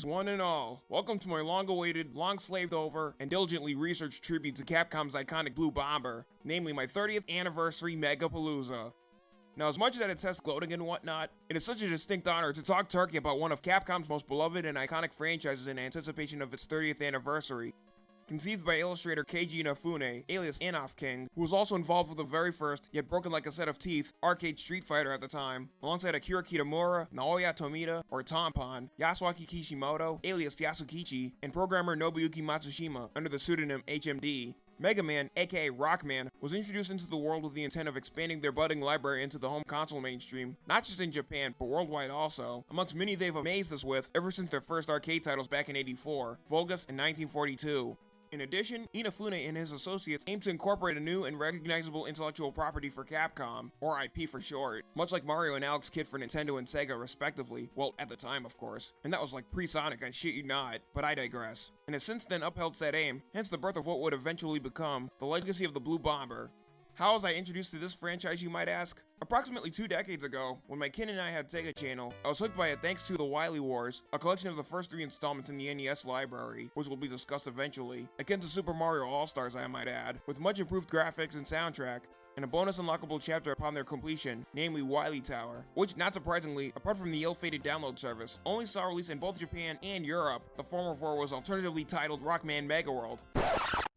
Greetings, one and all. Welcome to my long awaited, long slaved over, and diligently researched tribute to Capcom's iconic Blue Bomber, namely my 30th anniversary Megapalooza. Now, as much as that it's test gloating and whatnot, it is such a distinct honor to talk turkey about one of Capcom's most beloved and iconic franchises in anticipation of its 30th anniversary. Conceived by illustrator Keiji Inafune, alias Inafking, who was also involved with the very first, yet broken like a set of teeth, arcade Street Fighter at the time, alongside Akira Kitamura, Naoya Tomita, or Tompon, Yasuaki Kishimoto, alias Yasukichi, and programmer Nobuyuki Matsushima under the pseudonym HMD. Mega Man, aka Rockman, was introduced into the world with the intent of expanding their budding library into the home console mainstream, not just in Japan, but worldwide also, amongst many they've amazed us with ever since their first arcade titles back in 84, Vulgus in 1942. In addition, Inafune and his associates aim to incorporate a new and recognizable intellectual property for Capcom, or IP for short, much like Mario and Alex Kidd for Nintendo and Sega respectively, well, at the time of course, and that was like pre-Sonic, I shit you not, but I digress, and has since then upheld said aim, hence the birth of what would eventually become the legacy of the Blue Bomber, how was I introduced to this franchise, you might ask? Approximately two decades ago, when my kin and I had Sega Channel, I was hooked by it thanks to The Wily Wars, a collection of the first three installments in the NES library, which will be discussed eventually, akin to Super Mario All-Stars I might add, with much improved graphics and soundtrack, and a bonus unlockable chapter upon their completion, namely Wily Tower, which, not surprisingly, apart from the ill-fated download service, only saw release in both Japan and Europe, the former for was alternatively titled Rockman Mega World.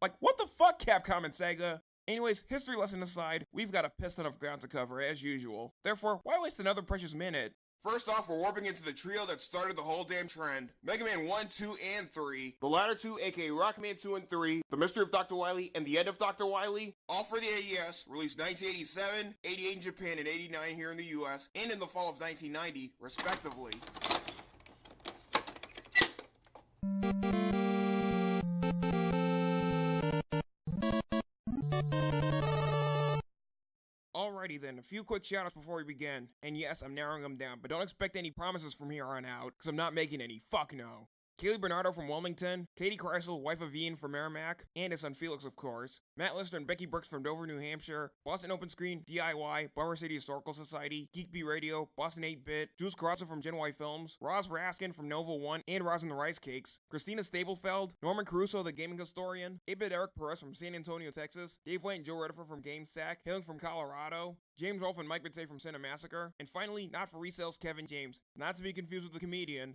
Like, what the fuck, Capcom and Sega? Anyways, history lesson aside, we've got a piston of ground to cover as usual. Therefore, why waste another precious minute? First off, we're warping into the trio that started the whole damn trend. Mega Man 1, 2, and 3. The latter two, aka Rockman 2 and 3, The Mystery of Dr. Wily, and The End of Dr. Wily. All for the NES, released 1987, 88 in Japan, and 89 here in the US, and in the fall of 1990, respectively. Alrighty then, a few quick shoutouts before we begin. And yes, I'm narrowing them down, but don't expect any promises from here on out, because I'm not making any. Fuck no. Kaylee Bernardo from Wilmington, Katie Kreisel, wife of Ian from Merrimack, and his son Felix, of course, Matt Lister and Becky Brooks from Dover, New Hampshire, Boston Open Screen, DIY, Bummer City Historical Society, Geek Bee Radio, Boston 8-Bit, Jules Carrazzo from Gen Y Films, Roz Raskin from Nova One and Roz and the Rice Cakes, Christina Stablefeld, Norman Caruso, the gaming historian, 8-Bit Eric Perez from San Antonio, Texas, Dave White and Joe Redifer from GameSack, hailing from Colorado, James Rolfe and Mike Bitse from Cinemassacre, Massacre, and finally, not for resales, Kevin James, not to be confused with the comedian,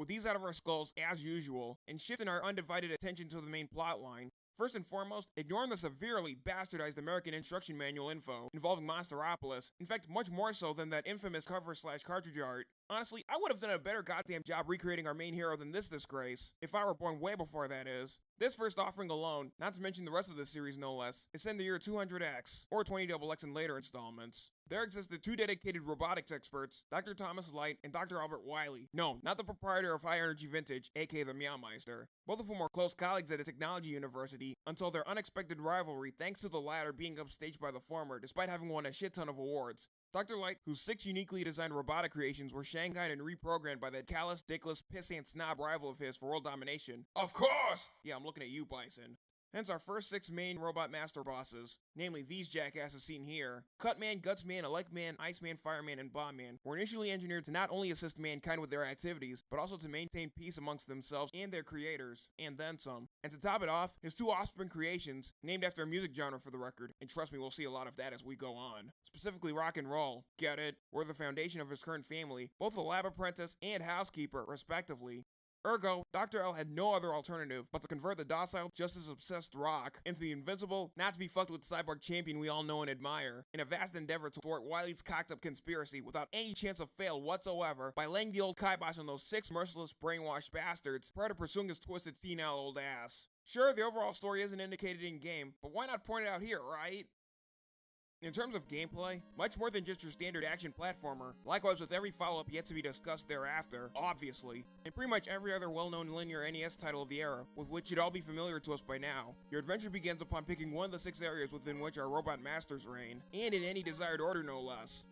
with these out of our skulls, as usual, and shifting our undivided attention to the main plotline, First and foremost, ignoring the severely bastardized American instruction manual info involving Monsteropolis, in fact much more so than that infamous cover slash cartridge art. Honestly, I would have done a better goddamn job recreating our main hero than this disgrace, if I were born way before that is. This first offering alone, not to mention the rest of the series no less, is in the year 200X, or 20XX in later installments. There existed two dedicated robotics experts, Dr. Thomas Light and Dr. Albert Wily. No, not the proprietor of High Energy Vintage, aka the Meowmeister. Both of whom were close colleagues at a technology university until their unexpected rivalry thanks to the latter being upstaged by the former despite having won a shit ton of awards. Dr. Light, whose six uniquely designed robotic creations were shanghaied and reprogrammed by that callous, dickless, pissant snob rival of his for world domination. Of course! Yeah, I'm looking at you, Bison. Hence our first six main robot master bosses, namely these jackasses seen here. Cutman, Gutsman, Electman, Iceman, Fireman, and Bombman were initially engineered to not only assist mankind with their activities, but also to maintain peace amongst themselves and their creators, and then some. And to top it off, his two offspring creations, named after a music genre for the record, and trust me, we'll see a lot of that as we go on. Specifically rock and roll, get it? Were the foundation of his current family, both a lab apprentice and housekeeper, respectively. Ergo, Dr. L had no other alternative but to convert the docile, just as obsessed Rock into the invincible, not to be fucked with cyborg champion we all know and admire, in a vast endeavor to thwart Wily's cocked up conspiracy without any chance of fail whatsoever by laying the old kibosh on those six merciless brainwashed bastards prior to pursuing his twisted senile old ass. Sure, the overall story isn't indicated in game, but why not point it out here, right? In terms of gameplay, much more than just your standard action platformer, likewise with every follow-up yet to be discussed thereafter, obviously, and pretty much every other well-known linear NES title of the era, with which should all be familiar to us by now, your adventure begins upon picking one of the six areas within which our robot masters reign, and in any desired order no less.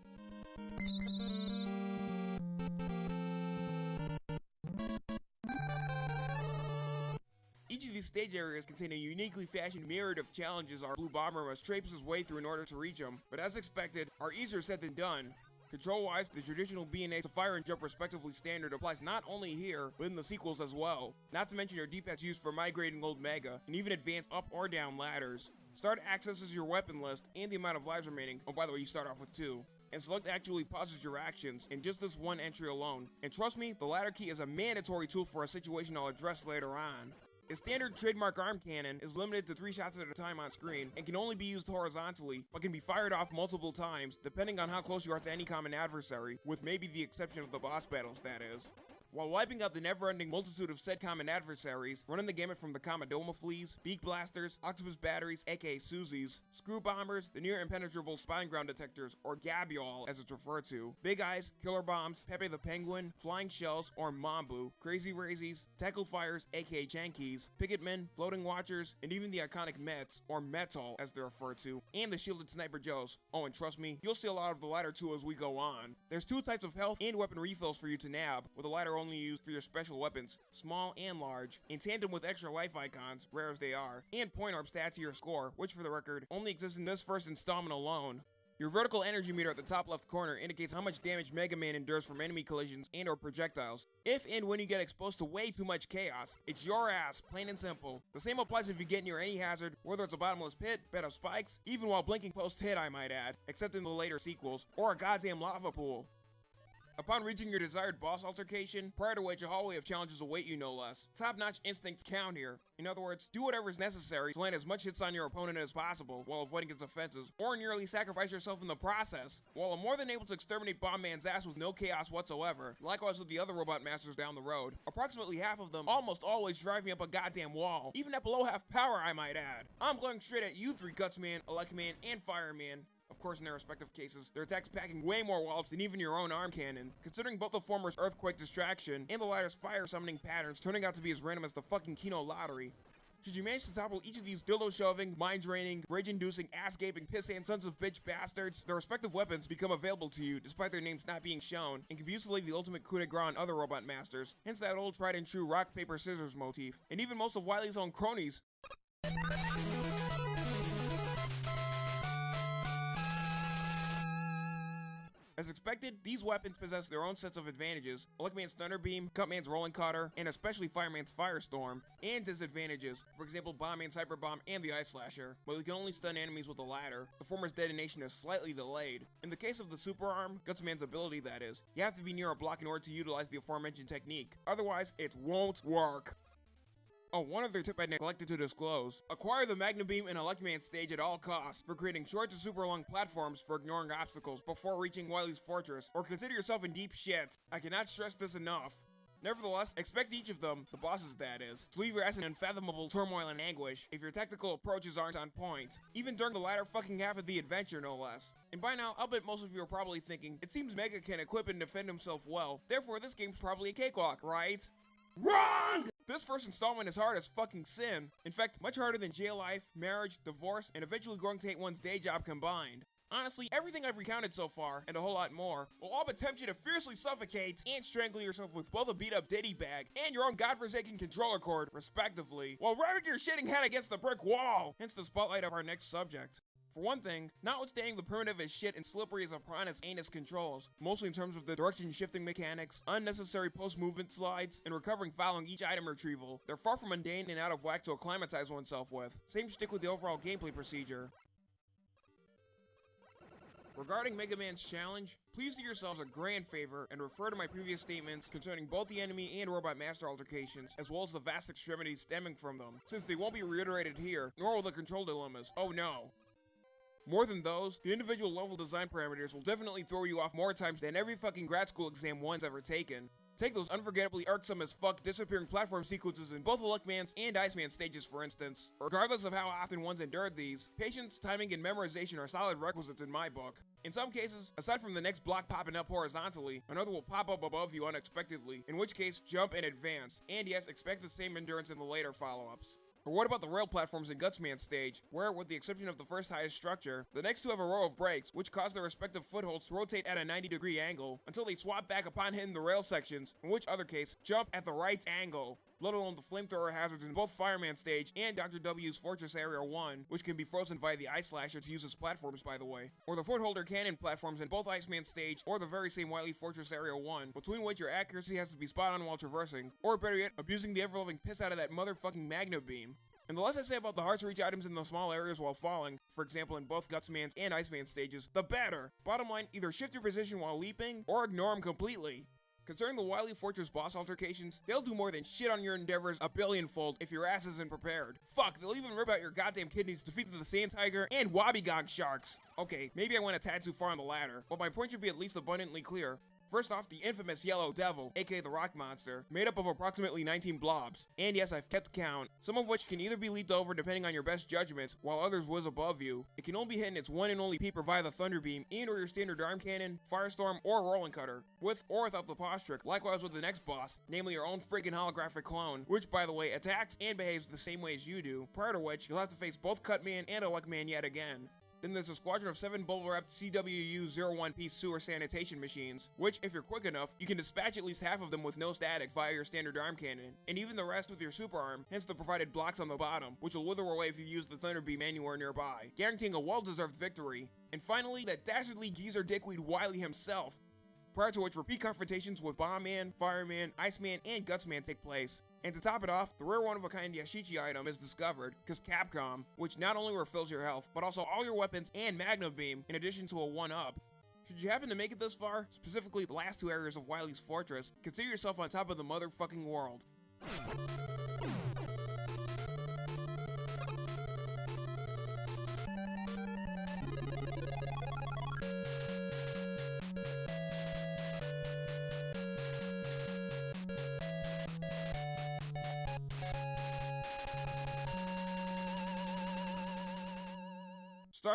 Each of these stage areas contain a uniquely fashioned myriad of challenges our Blue Bomber must traipse his way through in order to reach them, but as expected, are easier said than done. Control-wise, the traditional B&A to fire and jump respectively standard applies not only here, but in the sequels as well. Not to mention your D-pads used for migrating old Mega, and even advanced up or down ladders. Start accesses your weapon list and the amount of lives remaining. Oh, by the way, you start off with two and select actually pauses your actions in just this one entry alone. And trust me, the latter key is a mandatory tool for a situation I'll address later on. A standard trademark arm cannon is limited to 3 shots at a time on screen and can only be used horizontally, but can be fired off multiple times depending on how close you are to any common adversary, with maybe the exception of the boss battles that is while wiping out the never-ending multitude of said common adversaries, running the gamut from the Kamadoma fleas, beak blasters, octopus batteries, aka Susies, screw bombers, the near impenetrable spine ground detectors, or Gabyoall as it's referred to, big eyes, killer bombs, Pepe the penguin, flying shells, or Mambu, crazy razies, tackle fires, aka Jankies, picketmen, floating watchers, and even the iconic Mets, or Metal as they're referred to, and the shielded sniper Joes. Oh, and trust me, you'll see a lot of the latter two as we go on. There's two types of health and weapon refills for you to nab, with the latter only used for your special weapons, small and large, in tandem with extra life icons, rare as they are, and point orb stats to your score, which for the record, only exists in this first installment alone. Your vertical energy meter at the top left corner indicates how much damage Mega Man endures from enemy collisions and or projectiles. If and when you get exposed to way too much chaos, it's your ass, plain and simple. The same applies if you get near any hazard, whether it's a bottomless pit, bed of spikes, even while blinking post-hit I might add, except in the later sequels, or a goddamn lava pool. Upon reaching your desired boss altercation, prior to which a hallway of challenges await you no less. Top-notch instincts count here. In other words, do whatever is necessary to land as much hits on your opponent as possible while avoiding its offenses, or nearly sacrifice yourself in the process. While I'm more than able to exterminate Bomb Man's ass with no chaos whatsoever, likewise with the other robot masters down the road, approximately half of them almost always drive me up a goddamn wall, even at below half power I might add. I'm going straight at you three Gutsman, Electman, and Fireman, of course, in their respective cases, their attacks packing way more wallops than even your own arm cannon, considering both the former's earthquake distraction and the latter's fire summoning patterns turning out to be as random as the fucking Keno lottery. Should you manage to topple each of these dildo shoving, mind draining, rage inducing, ass gaping, piss and sons of bitch bastards, their respective weapons become available to you despite their names not being shown, and confuse the ultimate coup de grace on other robot masters, hence that old tried and true rock, paper, scissors motif, and even most of Wily's own cronies. As expected, these weapons possess their own sets of advantages, Electman's Thunder Beam, Cutman's Rolling Cutter, and especially Fireman's Firestorm, and disadvantages, for example Bombman's Hyper Bomb and the Ice Slasher, while you can only stun enemies with the latter, the former's detonation is slightly delayed. In the case of the Super Arm, Gutsman's ability that is, you have to be near a block in order to utilize the aforementioned technique, otherwise it won't work. Oh, one other tip I neglected to disclose. Acquire the Magnet Beam and Electman stage at all costs for creating short to super long platforms for ignoring obstacles before reaching Wily's fortress, or consider yourself in deep shit. I cannot stress this enough. Nevertheless, expect each of them, the bosses that is, to leave your ass in unfathomable turmoil and anguish if your tactical approaches aren't on point, even during the latter fucking half of the adventure no less. And by now, I'll bet most of you are probably thinking, it seems Mega can equip and defend himself well, therefore this game's probably a cakewalk, right? WRONG! This first installment is hard as fucking sin. In fact, much harder than jail life, marriage, divorce, and eventually growing to hate one's day job combined. Honestly, everything I've recounted so far, and a whole lot more, will all but tempt you to fiercely suffocate and strangle yourself with both a beat-up ditty bag and your own godforsaken controller cord, respectively, while ramming your shitting head against the brick wall, hence the spotlight of our next subject. For one thing, notwithstanding the primitive as shit and slippery as a piranha's anus controls, mostly in terms of the direction shifting mechanics, unnecessary post-movement slides, and recovering following each item retrieval, they're far from mundane and out of whack to acclimatize oneself with. Same stick with the overall gameplay procedure. Regarding Mega Man's challenge, please do yourselves a grand favor and refer to my previous statements concerning both the enemy and robot master altercations, as well as the vast extremities stemming from them, since they won't be reiterated here, nor will the control dilemmas. Oh no. More than those, the individual level design parameters will definitely throw you off more times than every fucking grad school exam one's ever taken. Take those unforgettably irksome as fuck disappearing platform sequences in both Electman's and Iceman stages for instance. Regardless of how often one's endured these, patience, timing, and memorization are solid requisites in my book. In some cases, aside from the next block popping up horizontally, another will pop up above you unexpectedly, in which case, jump and advance. And yes, expect the same endurance in the later follow-ups. Or what about the rail platforms in Gutsman stage, where, with the exception of the first highest structure, the next two have a row of brakes, which cause their respective footholds to rotate at a 90 degree angle, until they swap back upon hitting the rail sections, in which other case, jump at the right angle. Let alone the flamethrower hazards in both Fireman Stage and Dr. W's Fortress Area 1, which can be frozen via the Ice Slasher to use as platforms by the way, or the Footholder Cannon platforms in both Iceman Stage or the very same Wily Fortress Area 1, between which your accuracy has to be spot on while traversing, or better yet, abusing the ever-loving piss out of that motherfucking Magnet Beam. And the less I say about the hard to reach items in the small areas while falling, for example in both Gutsman's and Iceman stages, the better. Bottom line, either shift your position while leaping, or ignore them completely. Concerning the Wily Fortress boss altercations, they'll do more than shit on your endeavors a billionfold if your ass isn't prepared. Fuck, they'll even rip out your goddamn kidneys defeat the Sand Tiger and Wobbegong Sharks. Okay, maybe I went a tad too far on the latter, but my point should be at least abundantly clear. First off, the infamous Yellow Devil, aka the Rock Monster, made up of approximately 19 blobs. And yes, I've kept count, some of which can either be leaped over depending on your best judgment, while others whiz above you. It can only be hit in its one and only peeper via the Thunder Beam and or your standard Arm Cannon, Firestorm, or Rolling Cutter, with or without the pause trick, likewise with the next boss, namely your own friggin' holographic clone, which by the way attacks and behaves the same way as you do, prior to which you'll have to face both Cutman and Elecman yet again. Then there's a squadron of seven bubble wrapped CWU-01P sewer sanitation machines, which, if you're quick enough, you can dispatch at least half of them with no static via your standard arm cannon, and even the rest with your super arm, hence the provided blocks on the bottom, which will wither away if you use the Thunder Beam anywhere nearby, guaranteeing a well-deserved victory. And finally, that dastardly geezer dickweed Wily himself, prior to which repeat confrontations with Bombman, Fireman, Iceman, and Gutsman take place. And to top it off, the rare one-of-a-kind Yashichi item is discovered, because Capcom, which not only refills your health, but also all your weapons and Magnet Beam, in addition to a 1-up. Should you happen to make it this far, specifically the last two areas of Wily's Fortress, consider yourself on top of the motherfucking world.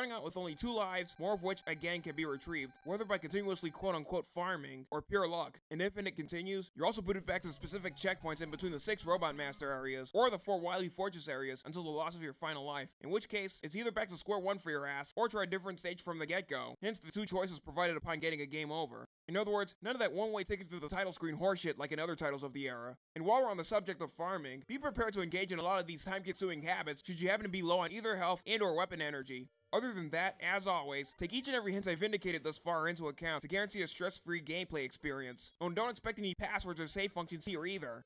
Starting out with only two lives, more of which again can be retrieved, whether by continuously quote unquote farming or pure luck. And if and it continues, you're also booted back to specific checkpoints in between the six Robot Master areas or the four Wily Fortress areas until the loss of your final life. In which case, it's either back to square one for your ass or try a different stage from the get go. Hence the two choices provided upon getting a game over. In other words, none of that one-way tickets to the title screen horseshit like in other titles of the era. And while we're on the subject of farming, be prepared to engage in a lot of these time-consuming habits should you happen to be low on either health and or weapon energy. Other than that, as always, take each and every hint I've indicated thus far into account to guarantee a stress-free gameplay experience. Oh, and don't expect any passwords or save functions here either.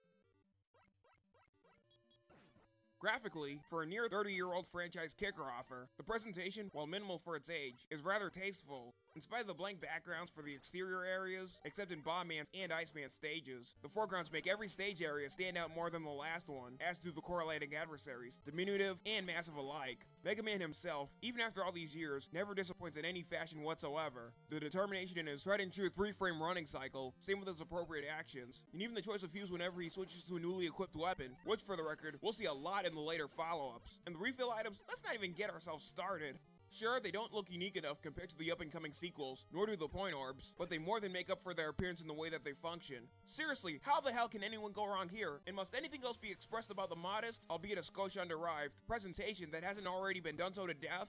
Graphically, for a near 30-year-old franchise kicker offer, the presentation, while minimal for its age, is rather tasteful. In spite of the blank backgrounds for the exterior areas, except in Bombman's and Iceman's stages, the foregrounds make every stage area stand out more than the last one, as do the correlating adversaries, diminutive and massive alike. Mega Man himself, even after all these years, never disappoints in any fashion whatsoever. The determination in his tried and true 3-frame running cycle, same with his appropriate actions, and even the choice of fuse whenever he switches to a newly equipped weapon, which for the record, we'll see a lot in the later follow-ups. And the refill items, let's not even get ourselves started. Sure, they don't look unique enough compared to the up-and-coming sequels, nor do the point orbs, but they more than make up for their appearance in the way that they function. Seriously, how the hell can anyone go wrong here? And must anything else be expressed about the modest, albeit a skosh underived, presentation that hasn't already been done so to death?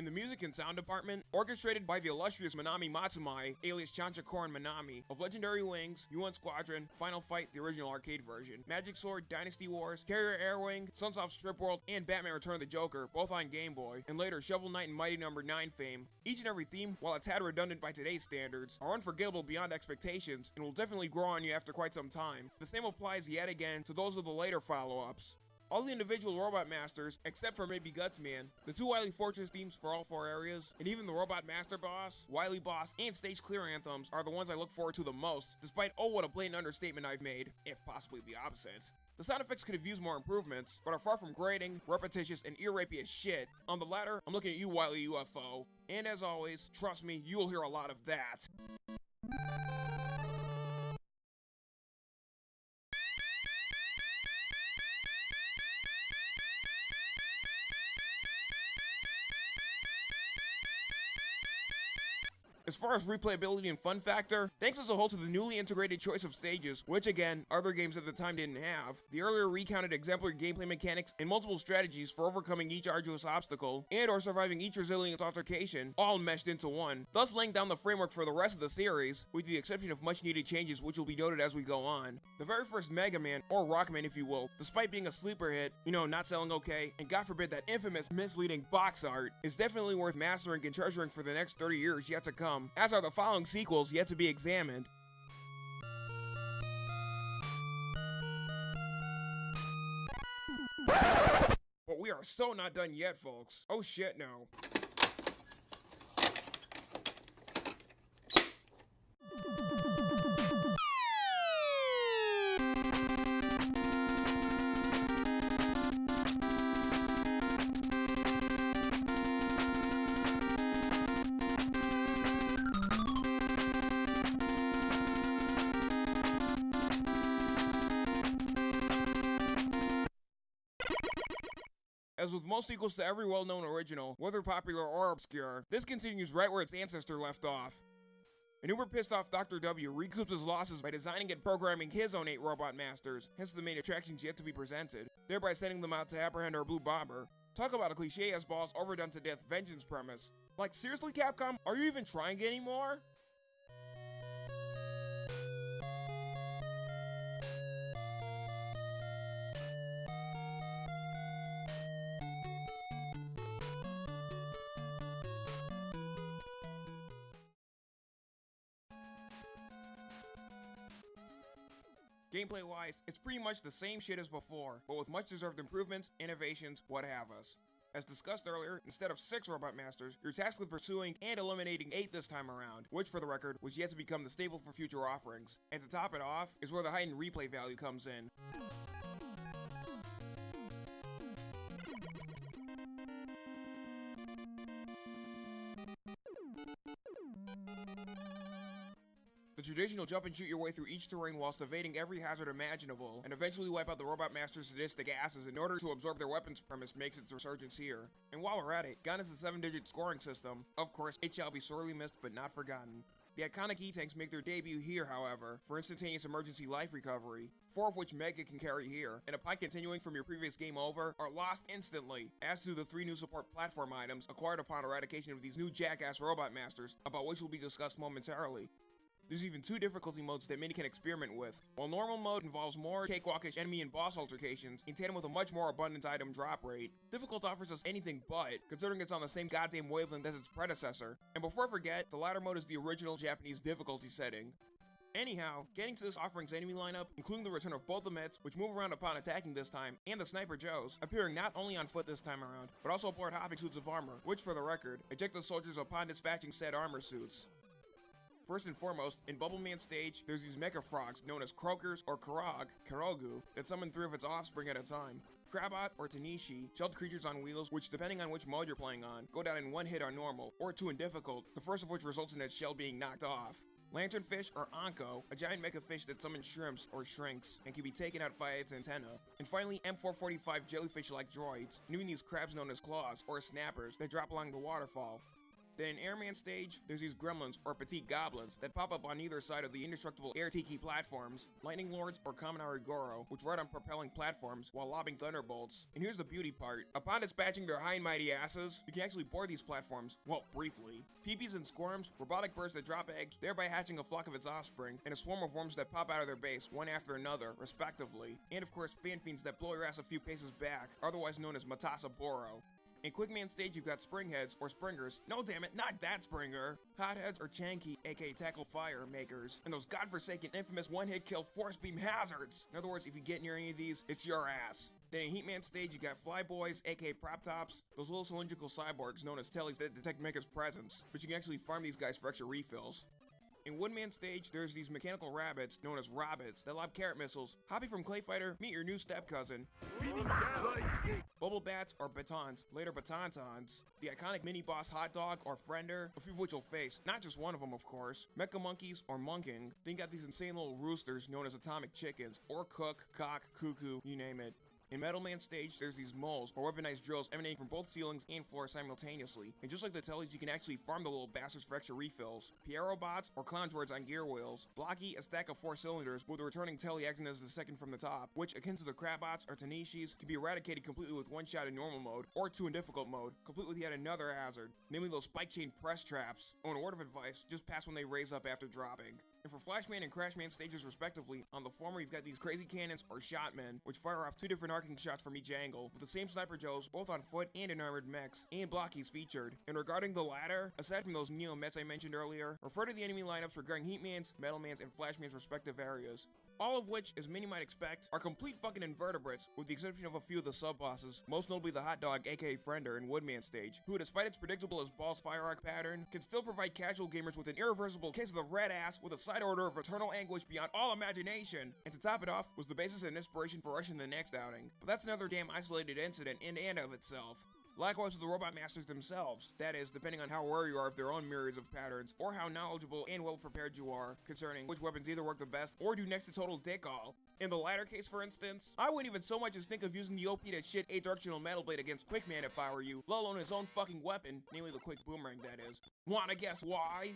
In the music and sound department, orchestrated by the illustrious Manami Matsumae, alias Chanchacorin Manami, of Legendary Wings, UN Squadron, Final Fight, the original arcade version, Magic Sword, Dynasty Wars, Carrier Airwing, Sunsoft's Trip World, and Batman Return of the Joker, both on Game Boy, and later Shovel Knight and Mighty Number no. 9 fame. Each and every theme, while a tad redundant by today's standards, are unforgettable beyond expectations, and will definitely grow on you after quite some time. The same applies yet again to those of the later follow-ups. All the individual Robot Masters, except for maybe Gutsman, the two Wily Fortress themes for all four areas, and even the Robot Master Boss, Wily Boss, and Stage Clear Anthems are the ones I look forward to the most, despite oh what a blatant understatement I've made, if possibly the opposite. The sound effects could have used more improvements, but are far from grating, repetitious, and ear rapey as shit. On the latter, I'm looking at you, Wily UFO. And as always, trust me, you will hear a lot of that. Far as replayability and fun factor, thanks as a whole to the newly integrated choice of stages, which again, other games at the time didn't have, the earlier recounted exemplary gameplay mechanics and multiple strategies for overcoming each arduous obstacle, and or surviving each resilient altercation, all meshed into one, thus laying down the framework for the rest of the series, with the exception of much needed changes which will be noted as we go on. The very first Mega Man, or Rockman if you will, despite being a sleeper hit, you know, not selling okay, and god forbid that infamous misleading box art, is definitely worth mastering and treasuring for the next 30 years yet to come, as are the following sequels yet to be examined. But we are so not done yet, folks. Oh shit, no. Most sequels to every well-known original, whether popular or obscure, this continues right where its ancestor left off. An uber pissed off Dr. W recoups his losses by designing and programming his own eight robot masters, hence the main attractions yet to be presented, thereby sending them out to apprehend our blue bomber. Talk about a cliche as boss overdone to death vengeance premise. Like seriously Capcom, are you even trying anymore? Gameplay wise, it's pretty much the same shit as before, but with much deserved improvements, innovations, what have us. As discussed earlier, instead of 6 Robot Masters, you're tasked with pursuing and eliminating 8 this time around, which for the record, was yet to become the staple for future offerings. And to top it off, is where the heightened replay value comes in. The traditional jump and shoot your way through each terrain whilst evading every hazard imaginable, and eventually wipe out the Robot Master's sadistic asses in order to absorb their weapons premise makes its resurgence here. And while we're at it, gone is the 7-digit scoring system. Of course, it shall be sorely missed but not forgotten. The iconic E-Tanks make their debut here, however, for instantaneous emergency life recovery, four of which Mega can carry here, and upon continuing from your previous game over, are lost instantly, as do the three new support platform items acquired upon eradication of these new jackass robot masters, about which will be discussed momentarily. There's even two difficulty modes that many can experiment with. While normal mode involves more cakewalkish enemy and boss altercations, in tandem with a much more abundant item drop rate, difficult offers us anything but, considering it's on the same goddamn wavelength as its predecessor. And before I forget, the latter mode is the original Japanese difficulty setting. Anyhow, getting to this offering's enemy lineup, including the return of both the Mets, which move around upon attacking this time, and the Sniper Joes, appearing not only on foot this time around, but also aboard hopping suits of armor, which for the record, eject the soldiers upon dispatching said armor suits. First and foremost, in Bubbleman stage, there's these mecha frogs known as Croakers or Karog, Karogu, that summon three of its offspring at a time. Crabot or Tanishi, shelled creatures on wheels, which depending on which mode you're playing on, go down in one hit on normal, or two in difficult, the first of which results in its shell being knocked off. Lanternfish or Anko, a giant mecha fish that summons shrimps or shrinks and can be taken out via its antenna. And finally, M445 jellyfish-like droids, knowing these crabs known as claws or snappers that drop along the waterfall. Then in Airman stage, there's these gremlins or petite goblins that pop up on either side of the indestructible air tiki platforms, lightning lords or Kaminari Goro, which ride on propelling platforms while lobbing thunderbolts. And here's the beauty part. Upon dispatching their high and mighty asses, you can actually board these platforms, well, briefly. Peepees and squirms, robotic birds that drop eggs, thereby hatching a flock of its offspring, and a swarm of worms that pop out of their base, one after another, respectively. And of course, fan fiends that blow your ass a few paces back, otherwise known as Matasaburo. In Quickman stage, you've got Springheads, or Springers. No, damn it, not that Springer. Hotheads, or Chanky, aka Tackle Fire Makers. And those godforsaken infamous one-hit kill Force Beam Hazards. In other words, if you get near any of these, it's your ass. Then in Heatman stage, you got Flyboys, aka Prop Tops, those little cylindrical cyborgs known as Tellies that detect Mecha's presence, but you can actually farm these guys for extra refills. In Woodman stage, there's these mechanical rabbits known as Robbits that lob carrot missiles. Hoppy from Clay Fighter, meet your new step cousin. Bubble Bats or Batons, later Batontons. The iconic mini boss Hot Dog or Friender, a few of which you'll face, not just one of them of course. Mecha Monkeys or Monking, then you got these insane little roosters known as Atomic Chickens, or Cook, Cock, Cuckoo, you name it. In Metal Man stage, there's these moles, or weaponized drills emanating from both ceilings and floors simultaneously. And just like the tellies, you can actually farm the little bastards for extra refills. Pierobots, or clown droids on gear wheels. Blocky, a stack of four cylinders, with a returning telly acting as the second from the top, which, akin to the Crabbots or Tanishis, can be eradicated completely with one shot in normal mode, or two in difficult mode, complete with yet another hazard, namely those spike chain press traps. Oh, and a word of advice, just pass when they raise up after dropping. And for Flashman and Crashman stages respectively, on the former you've got these crazy cannons or shotmen, which fire off two different arcing shots from each angle, with the same sniper Joes both on foot and in armored mechs, and blockies featured. And regarding the latter, aside from those Neo Mets I mentioned earlier, refer to the enemy lineups regarding Heatman's, Metalman's, and Flashman's respective areas all of which, as many might expect, are complete fucking invertebrates, with the exception of a few of the sub-bosses, most notably the Hot Dog aka Friender in Woodman stage, who despite its predictable as balls fire arc pattern, can still provide casual gamers with an irreversible case of the red ass with a side order of eternal anguish beyond all imagination. And to top it off, was the basis and inspiration for rushing the next outing. But that's another damn isolated incident in and of itself. Likewise with the Robot Masters themselves, that is, depending on how aware you are of their own myriads of patterns, or how knowledgeable and well prepared you are concerning which weapons either work the best or do next to total dick all. In the latter case, for instance, I wouldn't even so much as think of using the OP to shit a directional metal blade against Quickman if I were you, let alone his own fucking weapon, namely the quick boomerang that is. Wanna guess why?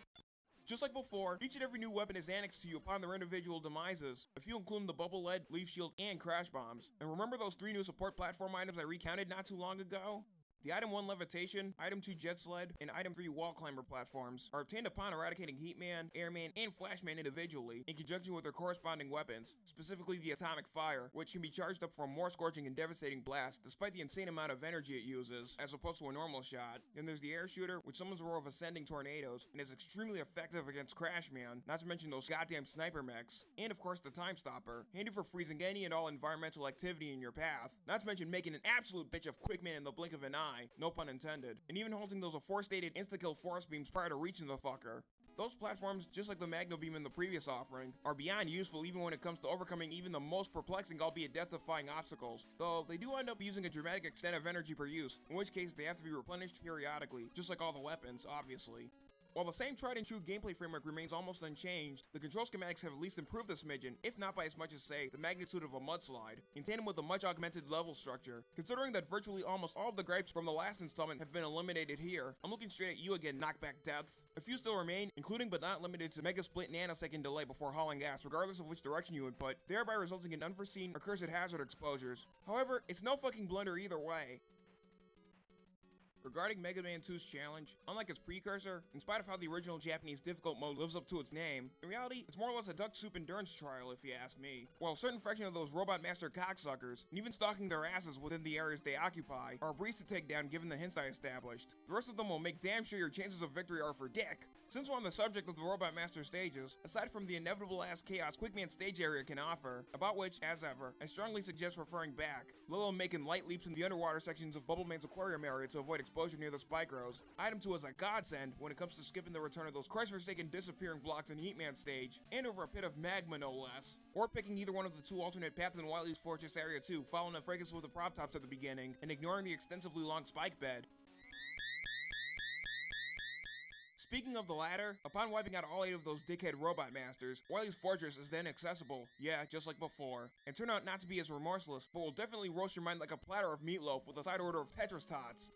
Just like before, each and every new weapon is annexed to you upon their individual demises, if you include the bubble lead, leaf shield, and crash bombs. And remember those three new support platform items I recounted not too long ago? The Item 1 Levitation, Item 2 Jet Sled, and Item 3 Wall Climber platforms are obtained upon eradicating Heatman, Airman, and Flashman individually in conjunction with their corresponding weapons, specifically the Atomic Fire, which can be charged up for a more scorching and devastating blast despite the insane amount of energy it uses, as opposed to a normal shot. Then there's the Air Shooter, which summons a row of ascending tornadoes and is extremely effective against Crashman, not to mention those goddamn sniper mechs. And of course the Time Stopper, handy for freezing any and all environmental activity in your path, not to mention making an absolute bitch of Quickman in the blink of an eye no pun intended, and even holding those aforestated insta-kill force beams prior to reaching the fucker. Those platforms, just like the Magnet Beam in the previous offering, are beyond useful even when it comes to overcoming even the most perplexing albeit death-defying obstacles, though they do end up using a dramatic extent of energy per use, in which case they have to be replenished periodically, just like all the weapons, obviously. While the same tried and true gameplay framework remains almost unchanged, the control schematics have at least improved the smidgen, if not by as much as say, the magnitude of a mudslide, in tandem with a much augmented level structure. Considering that virtually almost all of the gripes from the last installment have been eliminated here, I'm looking straight at you again, knockback deaths. A few still remain, including but not limited to mega split nanosecond delay before hauling gas, regardless of which direction you input, thereby resulting in unforeseen or cursed hazard exposures. However, it's no fucking blunder either way. Regarding Mega Man 2's challenge, unlike its precursor, in spite of how the original Japanese difficult mode lives up to its name, in reality, it's more or less a duck soup endurance trial if you ask me. While a certain fraction of those Robot Master cocksuckers, and even stalking their asses within the areas they occupy, are a breeze to take down given the hints I established, the rest of them will make damn sure your chances of victory are for dick. Since we're on the subject of the Robot Master stages, aside from the inevitable ass chaos Quickman stage area can offer, about which, as ever, I strongly suggest referring back, let making light leaps in the underwater sections of Bubbleman's aquarium area to avoid exposure near the spike rows. Item 2 is a godsend when it comes to skipping the return of those Christ-forsaken disappearing blocks in Heatman stage, and over a pit of magma no less. Or picking either one of the two alternate paths in Wily's Fortress Area 2, following a fracas with the prop tops at the beginning, and ignoring the extensively long spike bed. Speaking of the latter, upon wiping out all eight of those dickhead robot masters, Wily's fortress is then accessible, yeah, just like before, and turn out not to be as remorseless, but will definitely roast your mind like a platter of meatloaf with a side order of Tetris tots.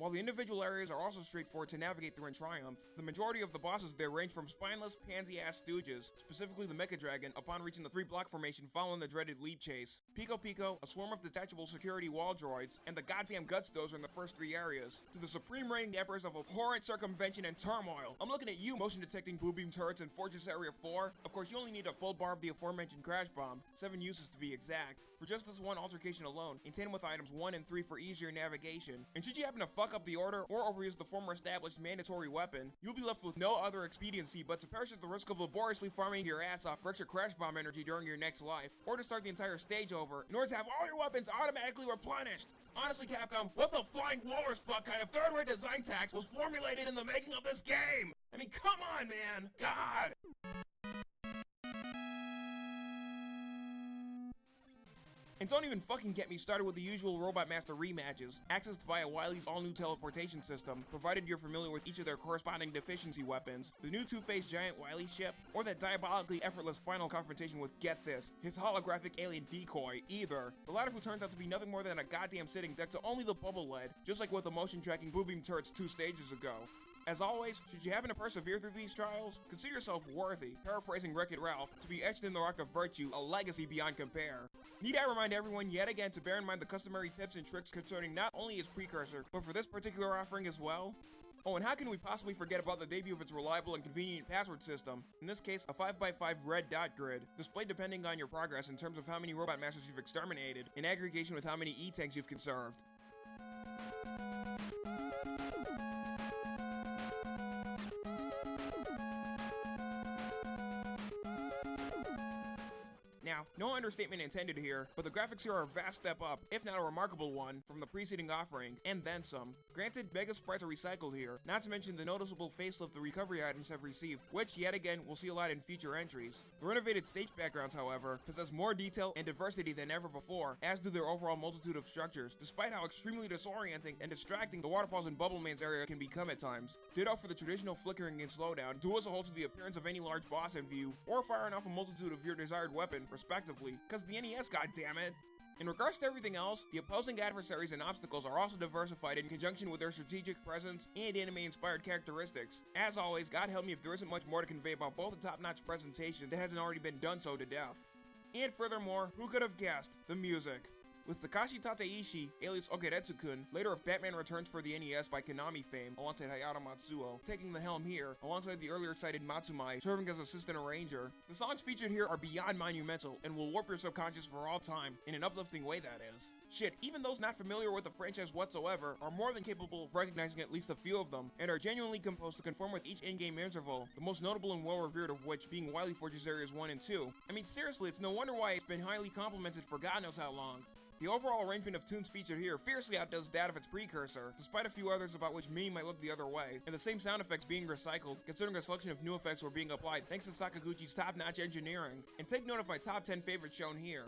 While the individual areas are also straightforward to navigate through in Triumph, the majority of the bosses there range from spineless, pansy-ass stooges, specifically the Mecha Dragon, upon reaching the three-block formation following the dreaded lead chase, Pico Pico, a swarm of detachable security wall droids, and the goddamn Guts Dozer in the first three areas, to the supreme reigning emperors of abhorrent circumvention and turmoil. I'm looking at you, motion detecting blue beam turrets in Fortress Area 4. Of course, you only need a full bar of the aforementioned crash bomb, seven uses to be exact, for just this one altercation alone, in tandem with items 1 and 3 for easier navigation. And should you happen to fuck fuck up the order or overuse the former established mandatory weapon, you'll be left with no other expediency but to perish at the risk of laboriously farming your ass off for extra crash bomb energy during your next life, or to start the entire stage over, in order to have all your weapons automatically replenished. Honestly, Capcom, what the flying walrus fuck kind of third-rate design tax was formulated in the making of this game? I mean, come on, man! God! And don't even fucking get me started with the usual Robot Master rematches, accessed via Wily's all-new teleportation system, provided you're familiar with each of their corresponding deficiency weapons, the new two-faced giant Wily ship, or that diabolically effortless final confrontation with, get this, his holographic alien decoy, either. The latter who turns out to be nothing more than a goddamn sitting duck to only the bubble lead, just like with the motion tracking blue beam turrets two stages ago. As always, should you happen to persevere through these trials, consider yourself worthy, paraphrasing Wreck-It Ralph, to be etched in the rock of virtue, a legacy beyond compare. Need I remind everyone yet again to bear in mind the customary tips and tricks concerning not only its precursor, but for this particular offering as well? Oh, and how can we possibly forget about the debut of its reliable and convenient password system? In this case, a 5x5 red dot grid, displayed depending on your progress in terms of how many robot masters you've exterminated, in aggregation with how many E-tanks you've conserved. Now, no understatement intended here, but the graphics here are a vast step up, if not a remarkable one, from the preceding offering, and then some. Granted, Mega Sprites are recycled here, not to mention the noticeable facelift the recovery items have received, which, yet again, we'll see a lot in future entries. The renovated stage backgrounds, however, possess more detail and diversity than ever before, as do their overall multitude of structures, despite how extremely disorienting and distracting the waterfalls in Bubbleman's area can become at times. Ditto for the traditional flickering and slowdown, due as a whole to the appearance of any large boss in view, or firing off a multitude of your desired weapon, respectively, cause the NES, goddammit! In regards to everything else, the opposing adversaries and obstacles are also diversified in conjunction with their strategic presence and anime-inspired characteristics. As always, God help me if there isn't much more to convey about both the top-notch presentation that hasn't already been done so to death. And furthermore, who could have guessed? The music. With Takashi Tateishi, alias Ogeretsu-kun, later of Batman Returns for the NES by Konami fame, alongside Hayata Matsuo, taking the helm here, alongside the earlier cited Matsumae, serving as assistant arranger. The songs featured here are beyond monumental, and will warp your subconscious for all time, in an uplifting way that is. Shit, even those not familiar with the franchise whatsoever are more than capable of recognizing at least a few of them, and are genuinely composed to conform with each in-game interval, the most notable and well-revered of which being Wily Forge's Areas 1 and 2. I mean seriously, it's no wonder why it's been highly complimented for God knows how long. The overall arrangement of tunes featured here fiercely outdoes that of its precursor, despite a few others about which many might look the other way, and the same sound effects being recycled, considering a selection of new effects were being applied thanks to Sakaguchi's top-notch engineering. And take note of my top 10 favorites shown here.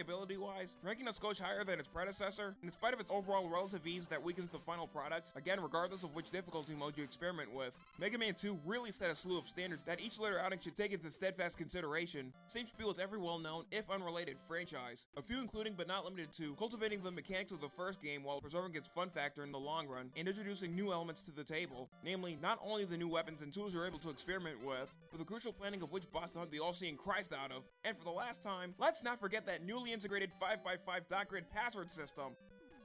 Replayability wise, ranking a skosh higher than its predecessor, in spite of its overall relative ease that weakens the final product, again regardless of which difficulty mode you experiment with, Mega Man 2 really set a slew of standards that each later outing should take into steadfast consideration. Same spiel with every well-known, if unrelated, franchise. A few including but not limited to cultivating the mechanics of the first game while preserving its fun factor in the long run, and introducing new elements to the table, namely not only the new weapons and tools you're able to experiment with, but the crucial planning of which boss to hunt the all-seeing Christ out of. And for the last time, let's not forget that newly integrated 5x5 dot grid password system.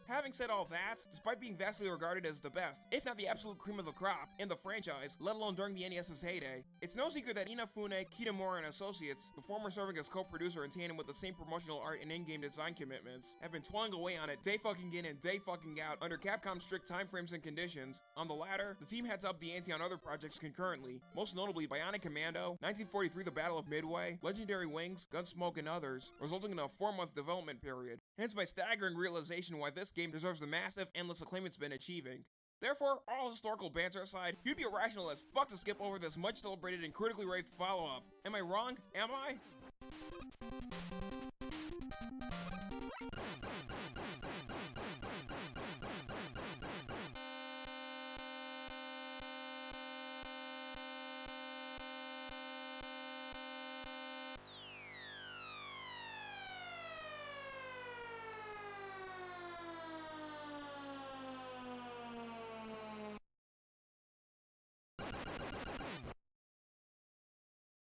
Having said all that, despite being vastly regarded as the best, if not the absolute cream of the crop, in the franchise, let alone during the NES's heyday, it's no secret that Inafune Kitamura and Associates, the former serving as co-producer in tandem with the same promotional art and in-game design commitments, have been toiling away on it day fucking in and day fucking out under Capcom's strict timeframes and conditions. On the latter, the team heads up the ante on other projects concurrently, most notably Bionic Commando, 1943 The Battle of Midway, Legendary Wings, Gunsmoke, and others, resulting in a four-month development period. Hence my staggering realization why this game deserves the massive, endless acclaim it's been achieving. Therefore, all historical banter aside, you'd be irrational as fuck to skip over this much celebrated and critically raved follow-up. Am I wrong? Am I?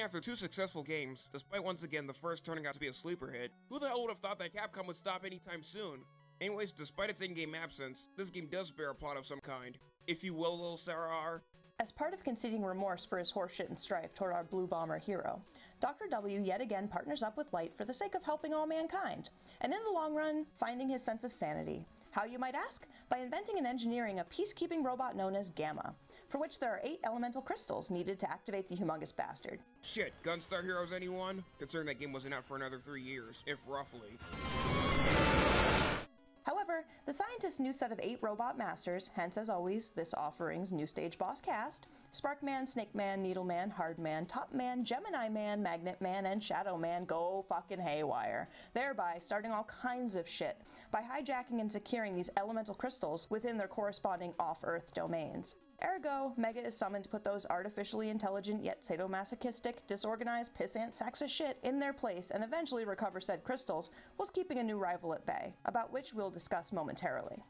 Even after two successful games, despite once again the first turning out to be a sleeper hit, who the hell would have thought that Capcom would stop anytime soon? Anyways, despite its in-game absence, this game does bear a plot of some kind. If you will, little Sarah R. As part of conceding remorse for his horseshit and strife toward our Blue Bomber hero, Dr. W yet again partners up with Light for the sake of helping all mankind, and in the long run, finding his sense of sanity. How, you might ask? By inventing and engineering a peacekeeping robot known as Gamma, for which there are eight elemental crystals needed to activate the humongous bastard. Shit, Gunstar Heroes anyone? Considering that game wasn't out for another three years, if roughly. However, the scientist's new set of eight robot masters, hence as always, this offering's new stage boss cast, Sparkman, Snake Man, Needle Man, Hard Man, Top Man, Gemini Man, Magnet Man, and Shadow Man go fucking haywire, thereby starting all kinds of shit by hijacking and securing these elemental crystals within their corresponding off-Earth domains. Ergo, Mega is summoned to put those artificially intelligent yet sadomasochistic, disorganized pissant sacks of shit in their place and eventually recover said crystals, whilst keeping a new rival at bay, about which we'll discuss momentarily.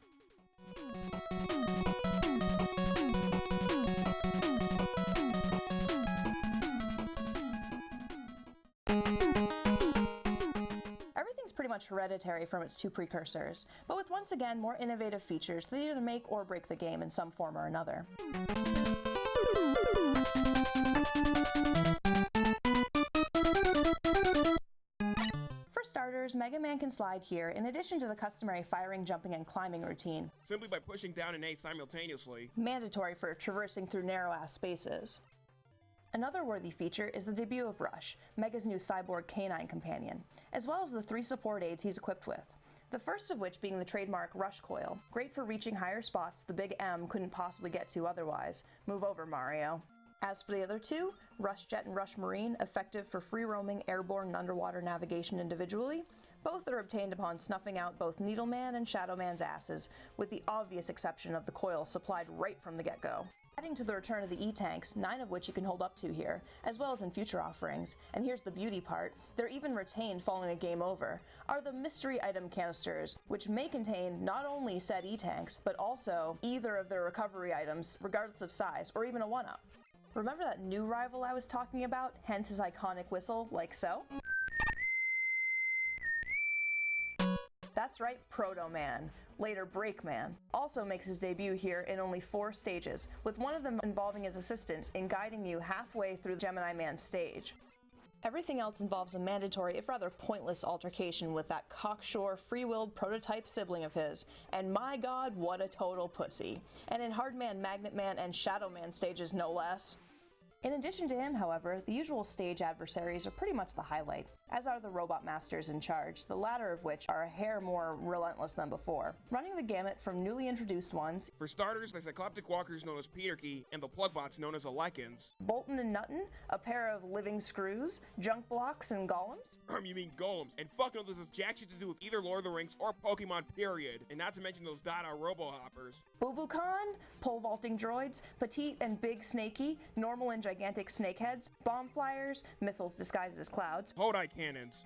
Much hereditary from its two precursors, but with once again more innovative features that either make or break the game in some form or another. For starters, Mega Man can slide here in addition to the customary firing, jumping, and climbing routine, Simply by pushing down an A simultaneously. mandatory for traversing through narrow-ass spaces. Another worthy feature is the debut of Rush, Mega's new cyborg canine companion, as well as the three support aids he's equipped with. The first of which being the trademark Rush Coil, great for reaching higher spots the Big M couldn't possibly get to otherwise. Move over, Mario. As for the other two, Rush Jet and Rush Marine, effective for free roaming airborne and underwater navigation individually, both are obtained upon snuffing out both Needleman and Shadowman's asses, with the obvious exception of the coil supplied right from the get go. Adding to the return of the E-tanks, nine of which you can hold up to here, as well as in future offerings, and here's the beauty part, they're even retained following a game over, are the mystery item canisters, which may contain not only said E-tanks, but also either of their recovery items, regardless of size, or even a one-up. Remember that new rival I was talking about, hence his iconic whistle, like so? That's right, Proto Man, later Break Man, also makes his debut here in only four stages, with one of them involving his assistant in guiding you halfway through the Gemini Man stage. Everything else involves a mandatory, if rather pointless, altercation with that cocksure, free-willed prototype sibling of his, and my god, what a total pussy. And in Hardman, Magnet Man, and Shadow Man stages, no less. In addition to him, however, the usual stage adversaries are pretty much the highlight, as are the robot masters in charge, the latter of which are a hair more relentless than before, running the gamut from newly introduced ones, For starters, the Cycloptic Walkers known as Peterkey and the Plugbots known as Alekins. Bolton and Nutton, a pair of living screws, junk blocks, and golems, Um, you mean golems. And fuck no, this has jack shit to do with either Lord of the Rings or Pokemon, period. And not to mention those Dada Robo Hoppers. Bubukan, pole vaulting droids, petite and big snaky, normal and gigantic snakeheads, bomb flyers, missiles disguised as clouds, Hodai cannons.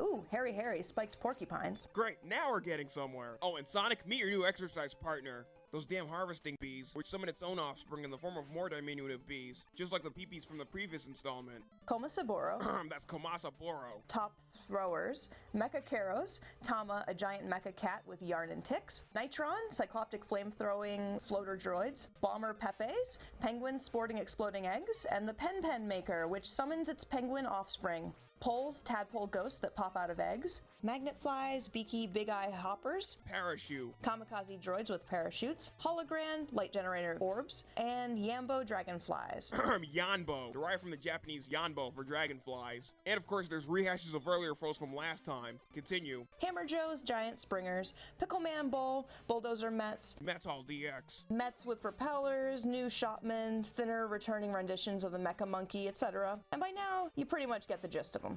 ooh, hairy hairy spiked porcupines, Great, now we're getting somewhere. Oh, and Sonic, meet your new exercise partner. Those damn harvesting bees, which summon its own offspring in the form of more diminutive bees, just like the peepees from the previous installment. Komasaburo. That's Komasaburo. Top throwers, Mecha Karos, Tama, a giant mecha cat with yarn and ticks, Nitron, cycloptic flame-throwing floater droids, Bomber Pepes, Penguin sporting exploding eggs, and the Pen Pen Maker, which summons its penguin offspring, Poles, tadpole ghosts that pop out of eggs, magnet flies, beaky big eye hoppers, Parachute. kamikaze droids with parachutes, hologram, light generator orbs, and Yambo dragonflies. Yanbo, derived from the Japanese Yanbo for dragonflies. And of course, there's rehashes of earlier foes from last time. Continue. Hammer Joes, giant springers, Pickleman Bull, bulldozer Mets, Metal DX. Mets with propellers, new shopmen, thinner returning renditions of the Mecha Monkey, etc. And by now, you pretty much get the gist of them.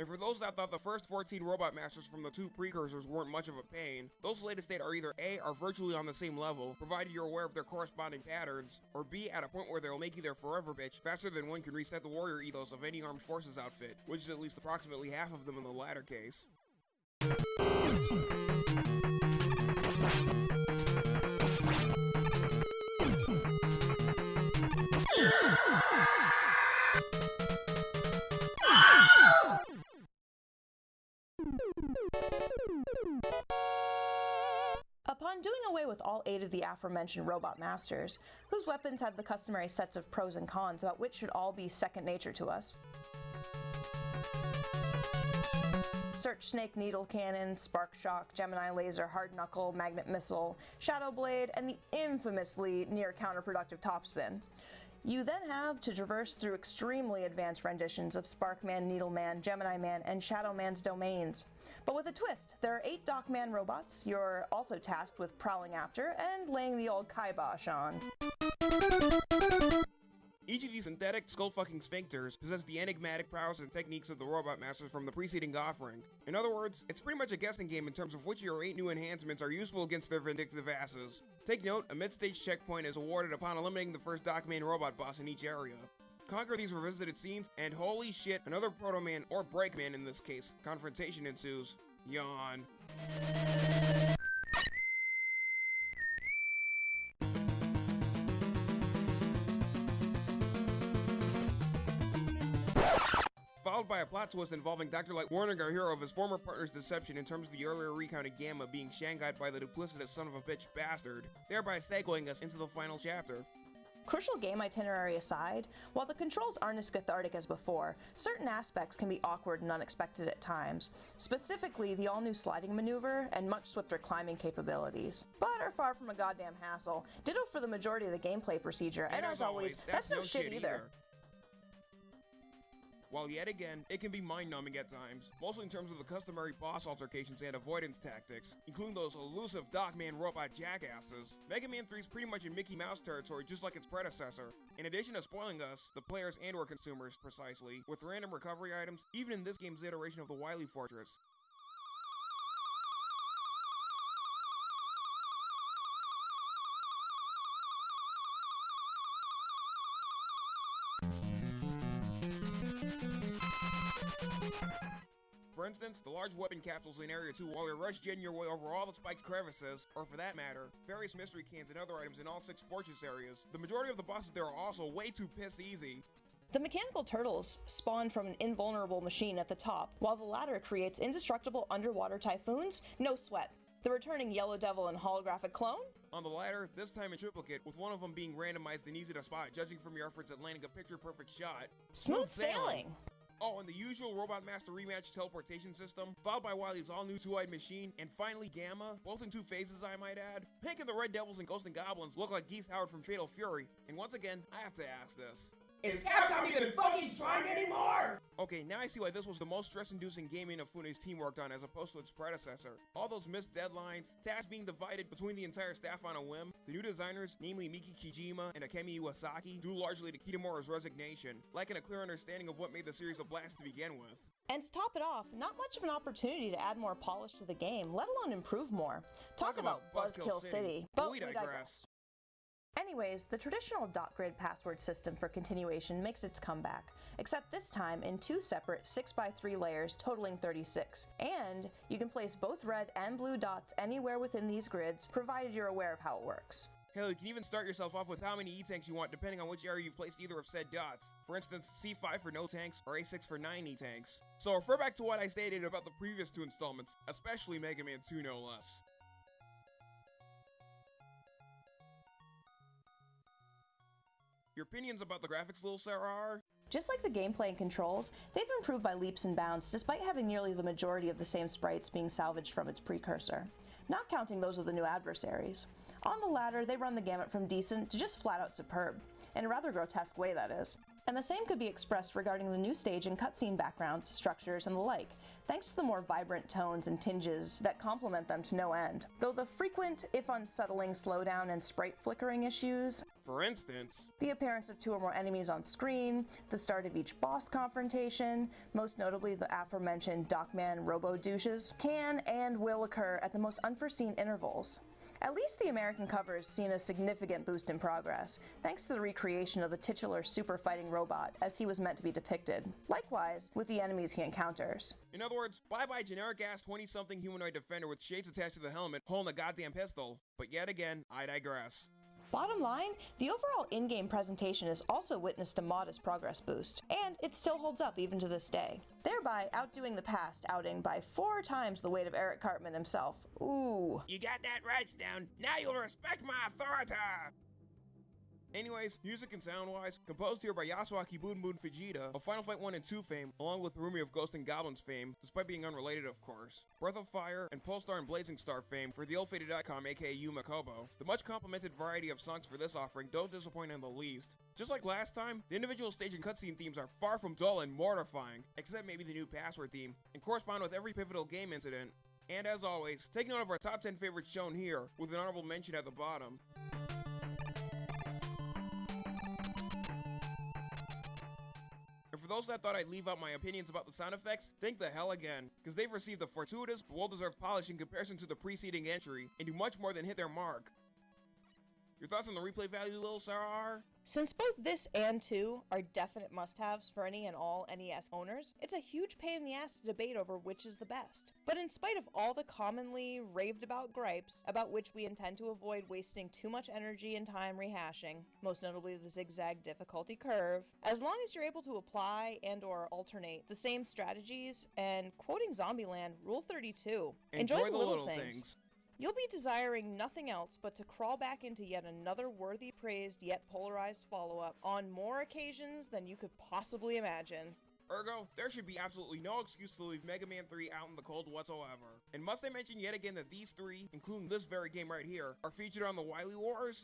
And for those that thought the first 14 robot masters from the two precursors weren't much of a pain, those latest 8 are either A, are virtually on the same level, provided you're aware of their corresponding patterns, or B, at a point where they'll make you their forever bitch faster than one can reset the warrior ethos of any armed forces outfit, which is at least approximately half of them in the latter case. Upon doing away with all eight of the aforementioned robot masters, whose weapons have the customary sets of pros and cons about which should all be second nature to us, Search Snake Needle Cannon, Spark Shock, Gemini Laser, Hard Knuckle, Magnet Missile, Shadow Blade, and the infamously near counterproductive Topspin. You then have to traverse through extremely advanced renditions of Sparkman, Needleman, Gemini Man, and Shadow Man's domains. But with a twist, there are eight Dockman robots you're also tasked with prowling after and laying the old kibosh on. Each of these synthetic skull-fucking sphincters possess the enigmatic powers and techniques of the Robot Masters from the preceding offering. In other words, it's pretty much a guessing game in terms of which of your 8 new enhancements are useful against their vindictive asses. Take note, a mid-stage checkpoint is awarded upon eliminating the first Dockman robot boss in each area. Conquer these revisited scenes, and holy shit, another Proto Man, or Breakman in this case, confrontation ensues. Yawn. followed by a plot twist involving Dr. Light warning our hero of his former partner's deception in terms of the earlier recounted Gamma being shanghaied by the duplicitous son of a bitch bastard, thereby segueing us into the final chapter. Crucial game itinerary aside, while the controls aren't as cathartic as before, certain aspects can be awkward and unexpected at times, specifically the all new sliding maneuver and much swifter climbing capabilities. But are far from a goddamn hassle. Ditto for the majority of the gameplay procedure, and, and as, always, that's, that's no, shit, shit either. either. While yet again, it can be mind-numbing at times, mostly in terms of the customary boss altercations and avoidance tactics, including those elusive Dockman robot jackasses. Mega Man 3 is pretty much in Mickey Mouse territory just like its predecessor. In addition to spoiling us, the players and or consumers precisely, with random recovery items, even in this game's iteration of the Wily Fortress, For instance, the large weapon capsules in Area 2 while you're rush jetting your way over all the spiked crevices, or for that matter, various mystery cans and other items in all six fortress areas. The majority of the bosses there are also way too piss easy. The mechanical turtles spawn from an invulnerable machine at the top, while the latter creates indestructible underwater typhoons, no sweat. The returning Yellow Devil and holographic clone? On the latter, this time in triplicate, with one of them being randomized and easy to spot, judging from your efforts at landing a picture-perfect shot. Smooth, Smooth sailing. sailing. Oh, and the usual Robot Master rematch teleportation system, followed by Wily's all-new two-eyed machine, and finally Gamma, both in two phases I might add. Pink and the Red Devils and Ghosts and Goblins look like Geese Howard from Fatal Fury, and once again, I have to ask this. Is Capcom even fucking trying anymore? Okay, now I see why this was the most stress-inducing game Inafune's team worked on as opposed to its predecessor. All those missed deadlines, tasks being divided between the entire staff on a whim, the new designers, namely Miki Kijima and Akemi Iwasaki, due largely to Kitamura's resignation, lacking a clear understanding of what made the series a blast to begin with. And to top it off, not much of an opportunity to add more polish to the game, let alone improve more. Talk, Talk about, about Buzzkill City. City. But we digress. We digress. Anyways, the traditional dot grid password system for continuation makes its comeback, except this time in two separate 6x3 layers totaling 36. And you can place both red and blue dots anywhere within these grids, provided you're aware of how it works. Hell, you can even start yourself off with how many E-tanks you want depending on which area you've placed either of said dots. For instance, C5 for no tanks or A6 for 9 E-tanks. So refer back to what I stated about the previous two installments, especially Mega Man 2 no less. Your opinions about the graphics, Lil Sarah, are? Just like the gameplay and controls, they've improved by leaps and bounds despite having nearly the majority of the same sprites being salvaged from its precursor, not counting those of the new adversaries. On the latter, they run the gamut from decent to just flat out superb, in a rather grotesque way that is. And the same could be expressed regarding the new stage and cutscene backgrounds, structures, and the like, thanks to the more vibrant tones and tinges that complement them to no end. Though the frequent, if unsettling, slowdown and sprite flickering issues, for instance, the appearance of two or more enemies on screen, the start of each boss confrontation, most notably the aforementioned Dockman robo douches, can and will occur at the most unforeseen intervals. At least the American cover has seen a significant boost in progress, thanks to the recreation of the titular super fighting robot as he was meant to be depicted. Likewise, with the enemies he encounters. In other words, bye bye generic ass 20 something humanoid defender with shades attached to the helmet holding a goddamn pistol. But yet again, I digress. Bottom line, the overall in game presentation has also witnessed a modest progress boost, and it still holds up even to this day, thereby outdoing the past outing by four times the weight of Eric Cartman himself. Ooh. You got that right, Stone. Now you'll respect my authority. Anyways, music and sound-wise, composed here by Yasuaki Boon Boon Fujita of Final Fight 1 and 2 fame, along with Harumi of Ghost and Goblins fame, despite being unrelated of course, Breath of Fire, and Pulstar and Blazing Star fame for the ill-fated Aicom aka Yumekobo. The much complimented variety of songs for this offering don't disappoint in the least. Just like last time, the individual stage and cutscene themes are far from dull and mortifying, except maybe the new password theme, and correspond with every pivotal game incident. And as always, take note of our top 10 favorites shown here, with an honorable mention at the bottom. Those that thought I'd leave out my opinions about the sound effects, think the hell again, because they've received a fortuitous well-deserved polish in comparison to the preceding entry, and do much more than hit their mark. Your thoughts on the replay value, Lil Sarah? Since both this and 2 are definite must-haves for any and all NES owners, it's a huge pain in the ass to debate over which is the best. But in spite of all the commonly raved about gripes, about which we intend to avoid wasting too much energy and time rehashing, most notably the zigzag difficulty curve, as long as you're able to apply and or alternate the same strategies and quoting Zombieland, Rule 32, enjoy, enjoy the, little, little things. things. You'll be desiring nothing else but to crawl back into yet another worthy praised yet polarized follow up on more occasions than you could possibly imagine. Ergo, there should be absolutely no excuse to leave Mega Man 3 out in the cold whatsoever. And must I mention yet again that these three, including this very game right here, are featured on the Wily Wars?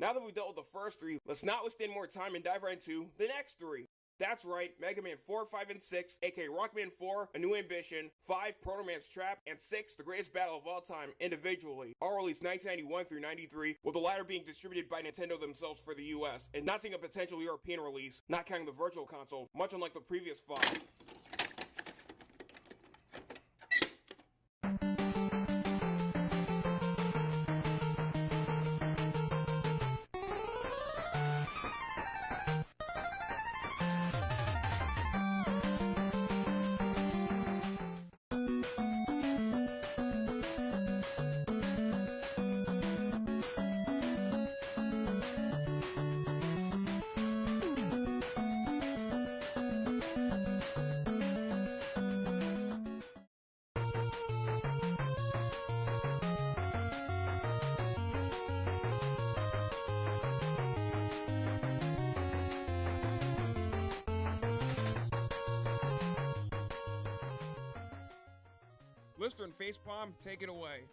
Now that we've dealt with the first three, let's not waste any more time and dive right into the next three. That's right, Mega Man 4, 5, and 6, aka Rockman 4, A New Ambition, 5, Proto Man's Trap, and 6, The Greatest Battle of All Time, individually, all released 1991 through 93, with the latter being distributed by Nintendo themselves for the US, and not seeing a potential European release, not counting the Virtual Console, much unlike the previous 5. Facepalm, take it away.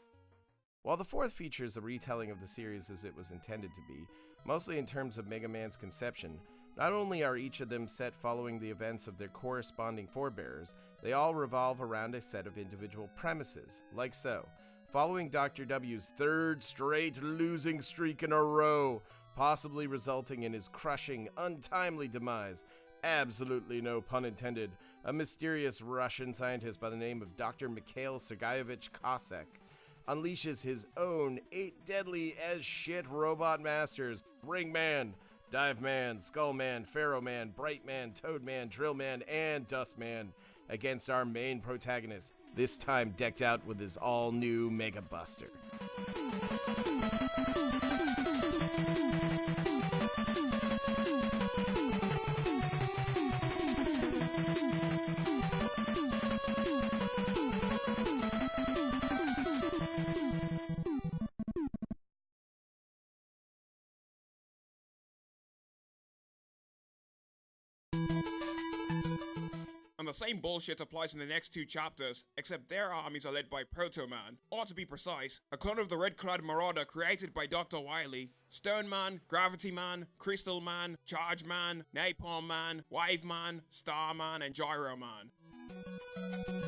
While the fourth features a retelling of the series as it was intended to be, mostly in terms of Mega Man's conception, not only are each of them set following the events of their corresponding forebears, they all revolve around a set of individual premises, like so. Following Dr. W's third straight losing streak in a row, possibly resulting in his crushing, untimely demise, absolutely no pun intended, a mysterious Russian scientist by the name of Dr. Mikhail Sergeyevich Cossack unleashes his own eight deadly as shit robot masters Ring Man, Dive Man, Skull Man, Pharaoh Man, Bright Man, Toad Man, Drill Man, and Dust Man against our main protagonist, this time decked out with his all new Mega Buster. Same bullshit applies in the next two chapters, except their armies are led by Proto Man, or to be precise, a clone of the Red Clad Marauder created by Dr. Wily. Stone Man, Gravity Man, Crystal Man, Charge Man, Napalm Man, Wave Man, Star Man, and Gyro Man.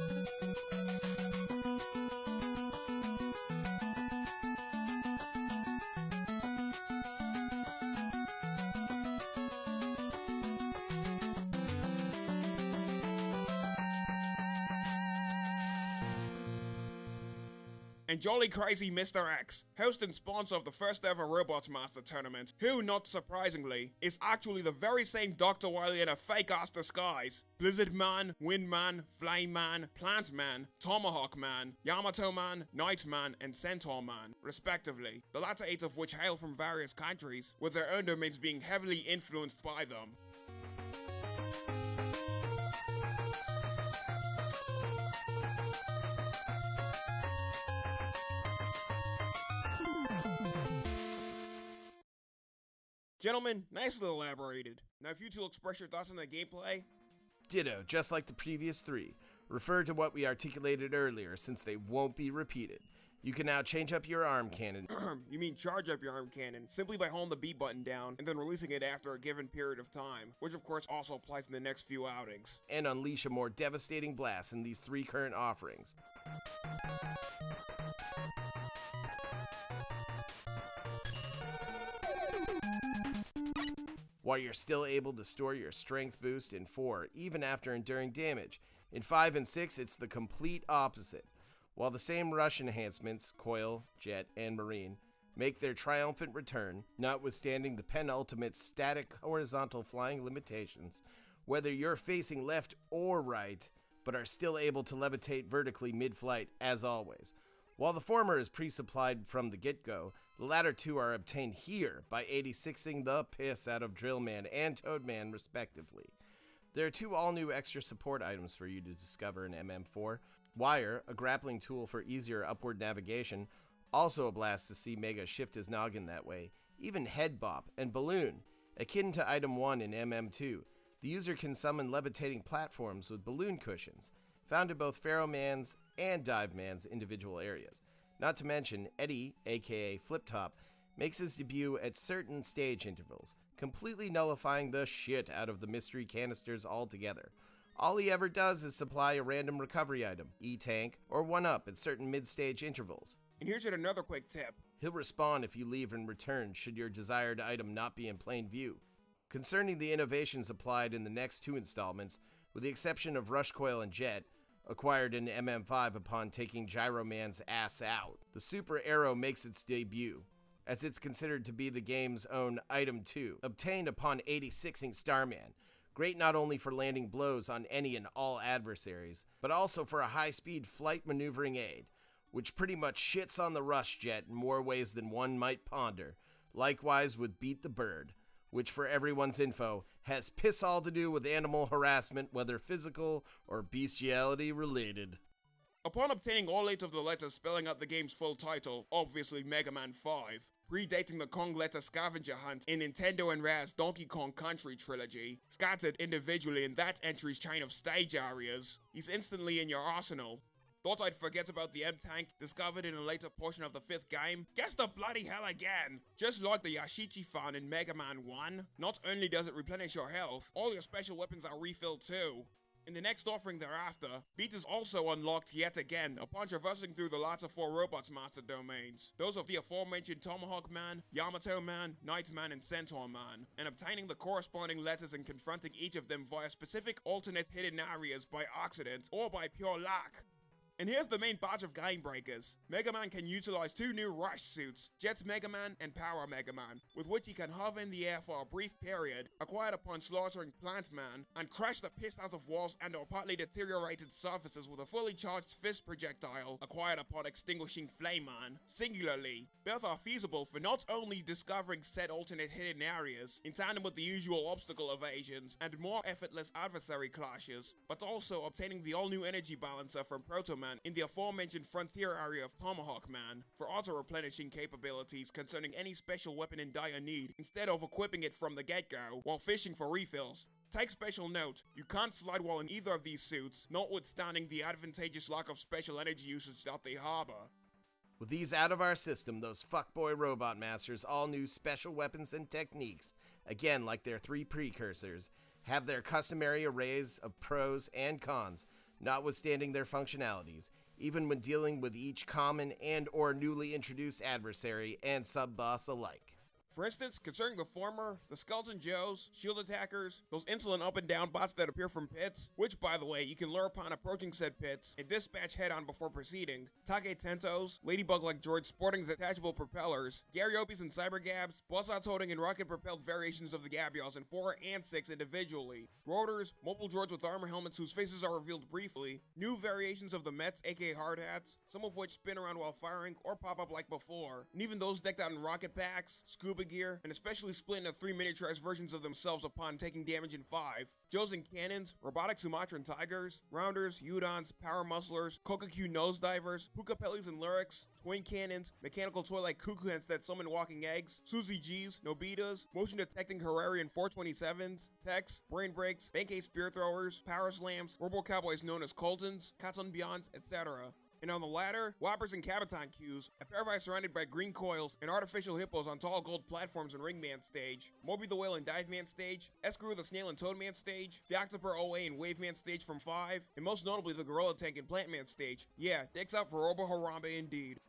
And Jolly Crazy Mr. X, host and sponsor of the first ever Robots Master tournament, who, not surprisingly, is actually the very same Dr. Wily in a fake ass disguise. Blizzard Man, Wind Man, Flame Man, Plant Man, Tomahawk Man, Yamato Man, Night Man, and Centaur Man, respectively, the latter eight of which hail from various countries, with their own domains being heavily influenced by them. Gentlemen, nicely elaborated. Now, if you two express your thoughts on the gameplay, Ditto, just like the previous three. Refer to what we articulated earlier since they won't be repeated. You can now change up your arm cannon. you mean charge up your arm cannon simply by holding the B button down and then releasing it after a given period of time, which of course also applies in the next few outings. and unleash a more devastating blast in these three current offerings. While you're still able to store your strength boost in 4, even after enduring damage. In 5 and 6, it's the complete opposite. While the same rush enhancements, Coil, Jet, and Marine, make their triumphant return, notwithstanding the penultimate static horizontal flying limitations, whether you're facing left or right, but are still able to levitate vertically mid flight as always. While the former is pre supplied from the get go, the latter two are obtained here by 86ing the piss out of Drillman and Toadman, respectively. There are two all new extra support items for you to discover in MM4 Wire, a grappling tool for easier upward navigation, also a blast to see Mega shift his noggin that way, even Head Bop and Balloon, akin to item 1 in MM2. The user can summon levitating platforms with balloon cushions, found in both Pharaoh Man's and Dive Man's individual areas. Not to mention, Eddie, aka Flip Top, makes his debut at certain stage intervals, completely nullifying the shit out of the mystery canisters altogether. All he ever does is supply a random recovery item, E tank, or 1 up at certain mid stage intervals. And here's yet another quick tip. He'll respawn if you leave and return should your desired item not be in plain view. Concerning the innovations applied in the next two installments, with the exception of Rush Coil and Jet, acquired in MM5 upon taking Gyro Man's ass out, the Super Arrow makes its debut, as it's considered to be the game's own Item 2, obtained upon 86ing Starman. Great not only for landing blows on any and all adversaries, but also for a high speed flight maneuvering aid, which pretty much shits on the Rush Jet in more ways than one might ponder. Likewise with Beat the Bird, which for everyone's info has piss all to do with animal harassment, whether physical or bestiality related. Upon obtaining all eight of the letters spelling out the game's full title, obviously Mega Man 5, predating the Kong letter scavenger hunt in Nintendo and Rare's Donkey Kong Country trilogy, scattered individually in that entry's chain of stage areas, he's instantly in your arsenal. Thought I'd forget about the M-Tank, discovered in a later portion of the fifth game? Guess the bloody hell again! Just like the Yashichi fan in Mega Man 1, not only does it replenish your health, all your special weapons are refilled too. In the next offering thereafter, Beat is also unlocked yet again upon traversing through the latter four Robots Master domains, those of the aforementioned Tomahawk Man, Yamato Man, Knight Man, and Centaur Man, and obtaining the corresponding letters and confronting each of them via specific alternate hidden areas by accident or by pure luck. And here's the main batch of game breakers. Mega Man can utilize two new Rush suits, Jet's Mega Man and Power Mega Man, with which he can hover in the air for a brief period, acquired upon slaughtering Plant Man, and crash the piss out of walls and or partly deteriorated surfaces with a fully charged fist projectile, acquired upon extinguishing Flame Man. Singularly, both are feasible for not only discovering said alternate hidden areas, in tandem with the usual obstacle evasions and more effortless adversary clashes, but also obtaining the all-new energy balancer from Proto Man in the aforementioned frontier area of Tomahawk Man for auto-replenishing capabilities concerning any special weapon in dire need instead of equipping it from the get-go while fishing for refills. Take special note, you can't slide while in either of these suits, notwithstanding the advantageous lack of special energy usage that they harbor. With these out of our system, those fuckboy robot masters all new special weapons and techniques, again like their three precursors, have their customary arrays of pros and cons, notwithstanding their functionalities, even when dealing with each common and or newly introduced adversary and sub-boss alike. For instance, concerning the former, the Skeleton Joes, Shield Attackers, those insolent up and down bots that appear from pits, which by the way, you can lure upon approaching said pits and dispatch head on before proceeding, Take Tentos, Ladybug like George sporting detachable propellers, Garyopies and Cybergabs, Bossots holding and rocket propelled variations of the Gabyoalls in 4 and 6 individually, Rotors, mobile droids with armor helmets whose faces are revealed briefly, new variations of the Mets aka hard hats, some of which spin around while firing or pop up like before, and even those decked out in rocket packs, scuba gear, and especially split into three miniaturized versions of themselves upon taking damage in 5. Joes and cannons, robotic Sumatran tigers, rounders, Udons, power musclers, Kokaku nose divers, Pukapellis and lyrics, twin cannons, mechanical toy like cuckoo hens that summon walking eggs, Susie G's, Nobitas, motion detecting Hararian 427s, techs, brain breaks, Benkei spear throwers, power slams, robo cowboys known as Coltons, Cats Katsun Beyonds, etc. And on the ladder, Whoppers and Cabaton cues, a eyes surrounded by green coils, and artificial hippos on tall gold platforms in Ringman stage, Moby the Whale and Dive Man stage, Escrew the Snail and Toadman stage, the Octoper OA and Waveman stage from 5, and most notably the Gorilla Tank and Plantman stage. Yeah, dicks out for Robo Harambe indeed.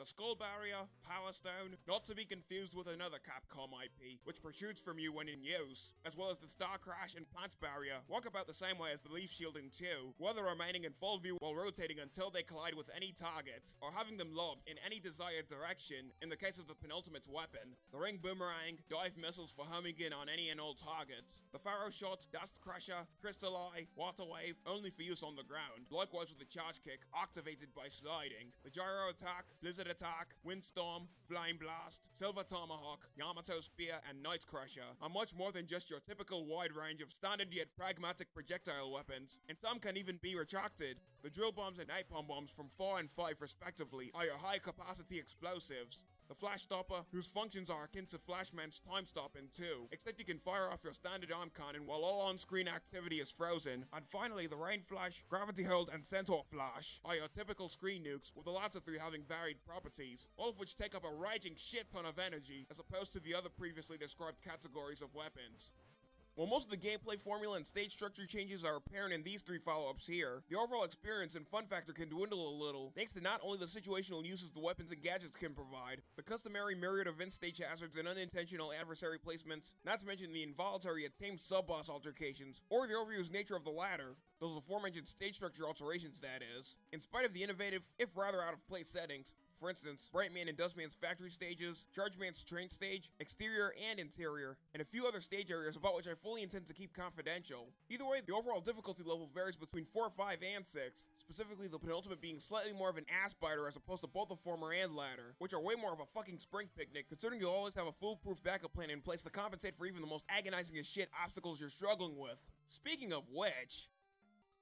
The Skull Barrier, Power Stone, not to be confused with another Capcom IP, which protrudes from you when in use, as well as the Star Crash and Plant Barrier, work about the same way as the Leaf Shielding 2, whether remaining in full view while rotating until they collide with any target, or having them lobbed in any desired direction in the case of the penultimate weapon, the Ring Boomerang, dive missiles for homing in on any and all targets, the Pharaoh Shot, Dust Crusher, Crystal Eye, Water Wave, only for use on the ground, likewise with the Charge Kick, activated by sliding, the Gyro Attack, Blizzard Attack, Windstorm, Flying Blast, Silver Tomahawk, Yamato Spear, and Knight Crusher are much more than just your typical wide range of standard yet pragmatic projectile weapons, and some can even be retracted. The drill bombs and napalm bombs from 4 and 5 respectively are your high capacity explosives. The Flash Stopper, whose functions are akin to Flashman's Time Stop in 2, except you can fire off your standard arm cannon while all on-screen activity is frozen. And finally, the Rain Flash, Gravity Hold, and Centaur Flash are your typical screen nukes, with the latter three having varied properties, all of which take up a raging shit ton of energy, as opposed to the other previously described categories of weapons. While most of the gameplay formula and stage structure changes are apparent in these three follow-ups here, the overall experience and fun factor can dwindle a little, thanks to not only the situational uses the weapons and gadgets can provide, the customary myriad of in-stage hazards and unintentional adversary placements, not to mention the involuntary yet tame sub-boss altercations, or the overused nature of the latter, those aforementioned stage structure alterations that is. In spite of the innovative, if rather out of place settings, for instance, Brightman and Dustman's factory stages, Chargeman's train stage, exterior and interior, and a few other stage areas about which I fully intend to keep confidential. Either way, the overall difficulty level varies between 4, 5, and 6, specifically the penultimate being slightly more of an ass biter as opposed to both the former and latter, which are way more of a fucking spring picnic, considering you'll always have a foolproof backup plan in place to compensate for even the most agonizing as shit obstacles you're struggling with. Speaking of which,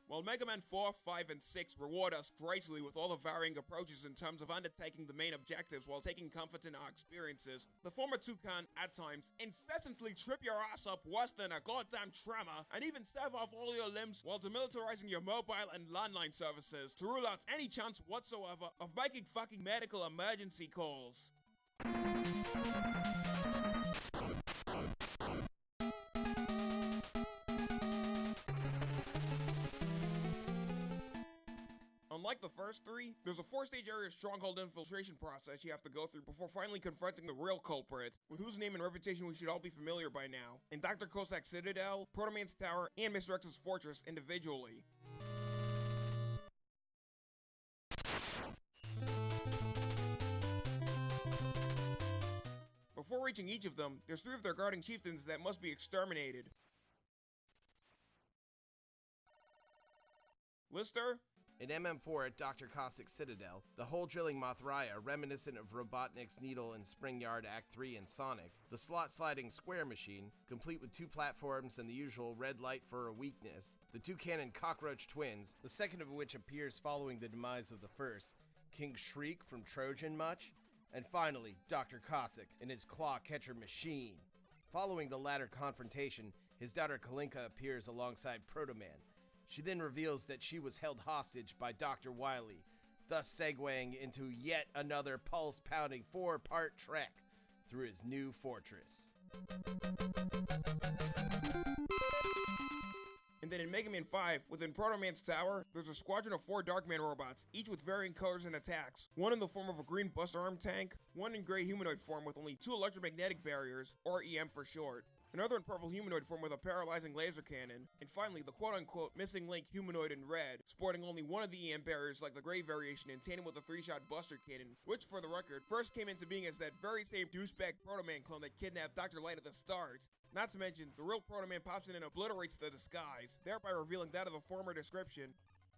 while Mega Man 4, 5, and 6 reward us greatly with all the varying approaches in terms of undertaking the main objectives while taking comfort in our experiences, the former two can, at times, incessantly trip your ass up worse than a goddamn tremor, and even sever off all your limbs while demilitarizing your mobile and landline services to rule out any chance whatsoever of making fucking medical emergency calls. Unlike the first three, there's a four-stage area stronghold infiltration process you have to go through before finally confronting the real culprit, with whose name and reputation we should all be familiar by now, in Dr. Cossack's Citadel, Protoman's Tower, and Mr. X's Fortress individually. Before reaching each of them, there's three of their guarding chieftains that must be exterminated. Lister, In MM4 at Dr. Cossack's Citadel, the hole drilling Mothraya, reminiscent of Robotnik's Needle in Spring Yard Act 3 and Sonic, the slot sliding square machine, complete with two platforms and the usual red light for a weakness, the two cannon cockroach twins, the second of which appears following the demise of the first, King Shriek from Trojan Much, and finally, Dr. Cossack and his claw catcher machine. Following the latter confrontation, his daughter Kalinka appears alongside Protoman. She then reveals that she was held hostage by Dr. Wily, thus segueing into yet another pulse pounding four part trek through his new fortress. And then in Mega Man 5, within Proto Man's tower, there's a squadron of four Darkman robots, each with varying colors and attacks. One in the form of a green Buster Arm tank, one in gray humanoid form with only two electromagnetic barriers, or EM for short, another in purple humanoid form with a paralyzing laser cannon, and finally the quote-unquote missing link humanoid in red, sporting only one of the EM barriers like the gray variation in tandem with a three-shot buster cannon, which for the record, first came into being as that very same douchebag Proto Man clone that kidnapped Dr. Light at the start. Not to mention, the real Proto Man pops in and obliterates the disguise, thereby revealing that of the former description,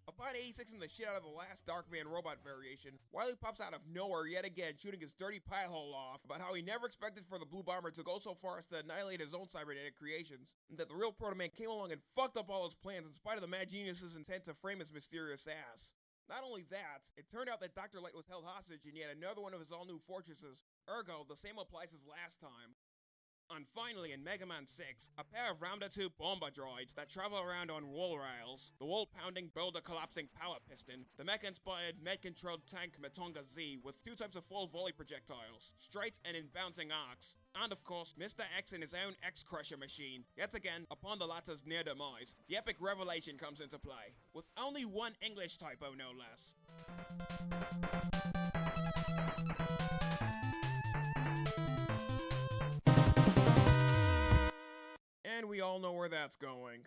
Upon 86 the shit out of the last Darkman robot variation, Wily pops out of nowhere yet again, shooting his dirty pie hole off about how he never expected for the Blue Bomber to go so far as to annihilate his own cybernetic creations, and that the real Proto Man came along and fucked up all his plans in spite of the Mad Genius's intent to frame his mysterious ass. Not only that, it turned out that Dr. Light was held hostage in yet another one of his all-new fortresses, ergo, the same applies as last time. And finally, in Mega Man 6, a pair of Ramda 2 bomber droids that travel around on wall rails, the wall-pounding, builder-collapsing power piston, the mech-inspired, med-controlled tank Matonga Z with two types of full volley projectiles, straight and in bouncing arcs, and of course, Mr. X in his own X-Crusher machine. Yet again, upon the latter's near demise, the epic revelation comes into play, with only one English typo no less. We all know where that's going.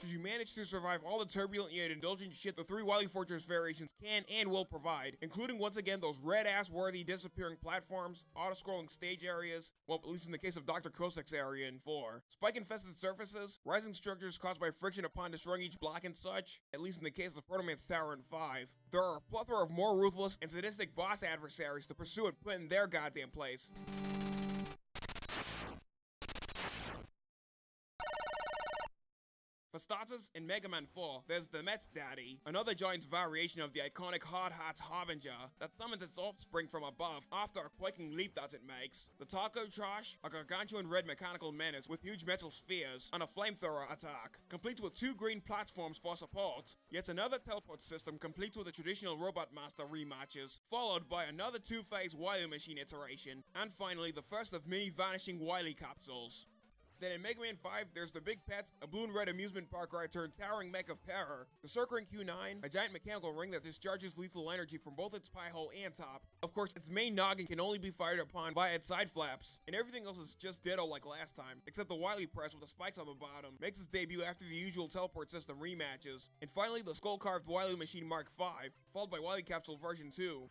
Should you manage to survive all the turbulent yet indulgent shit the three Wily Fortress variations can and will provide, including once again those red ass worthy disappearing platforms, auto scrolling stage areas, well, at least in the case of Dr. Cossack's area in 4, spike infested surfaces, rising structures caused by friction upon destroying each block and such, at least in the case of Proto Man's Tower in 5, there are a plethora of more ruthless and sadistic boss adversaries to pursue and put in their goddamn place. For starters, in Mega Man 4, there's the Mets Daddy, another giant variation of the iconic Hard Hat's Harbinger that summons its offspring from above after a quaking leap that it makes. The Taco Trash, a gargantuan red mechanical menace with huge metal spheres and a flamethrower attack, complete with two green platforms for support. Yet another teleport system complete with the traditional Robot Master rematches, followed by another two-phase Wily Machine iteration, and finally the first of many vanishing Wily capsules. Then in Mega Man 5, there's the Big Pets, a blue and red amusement park ride turned towering mech of terror, the Circling Q9, a giant mechanical ring that discharges lethal energy from both its pie hole and top. Of course, its main noggin can only be fired upon via its side flaps, and everything else is just ditto like last time, except the Wily Press with the spikes on the bottom makes its debut after the usual teleport system rematches. And finally, the skull carved Wily Machine Mark 5, followed by Wily Capsule version 2.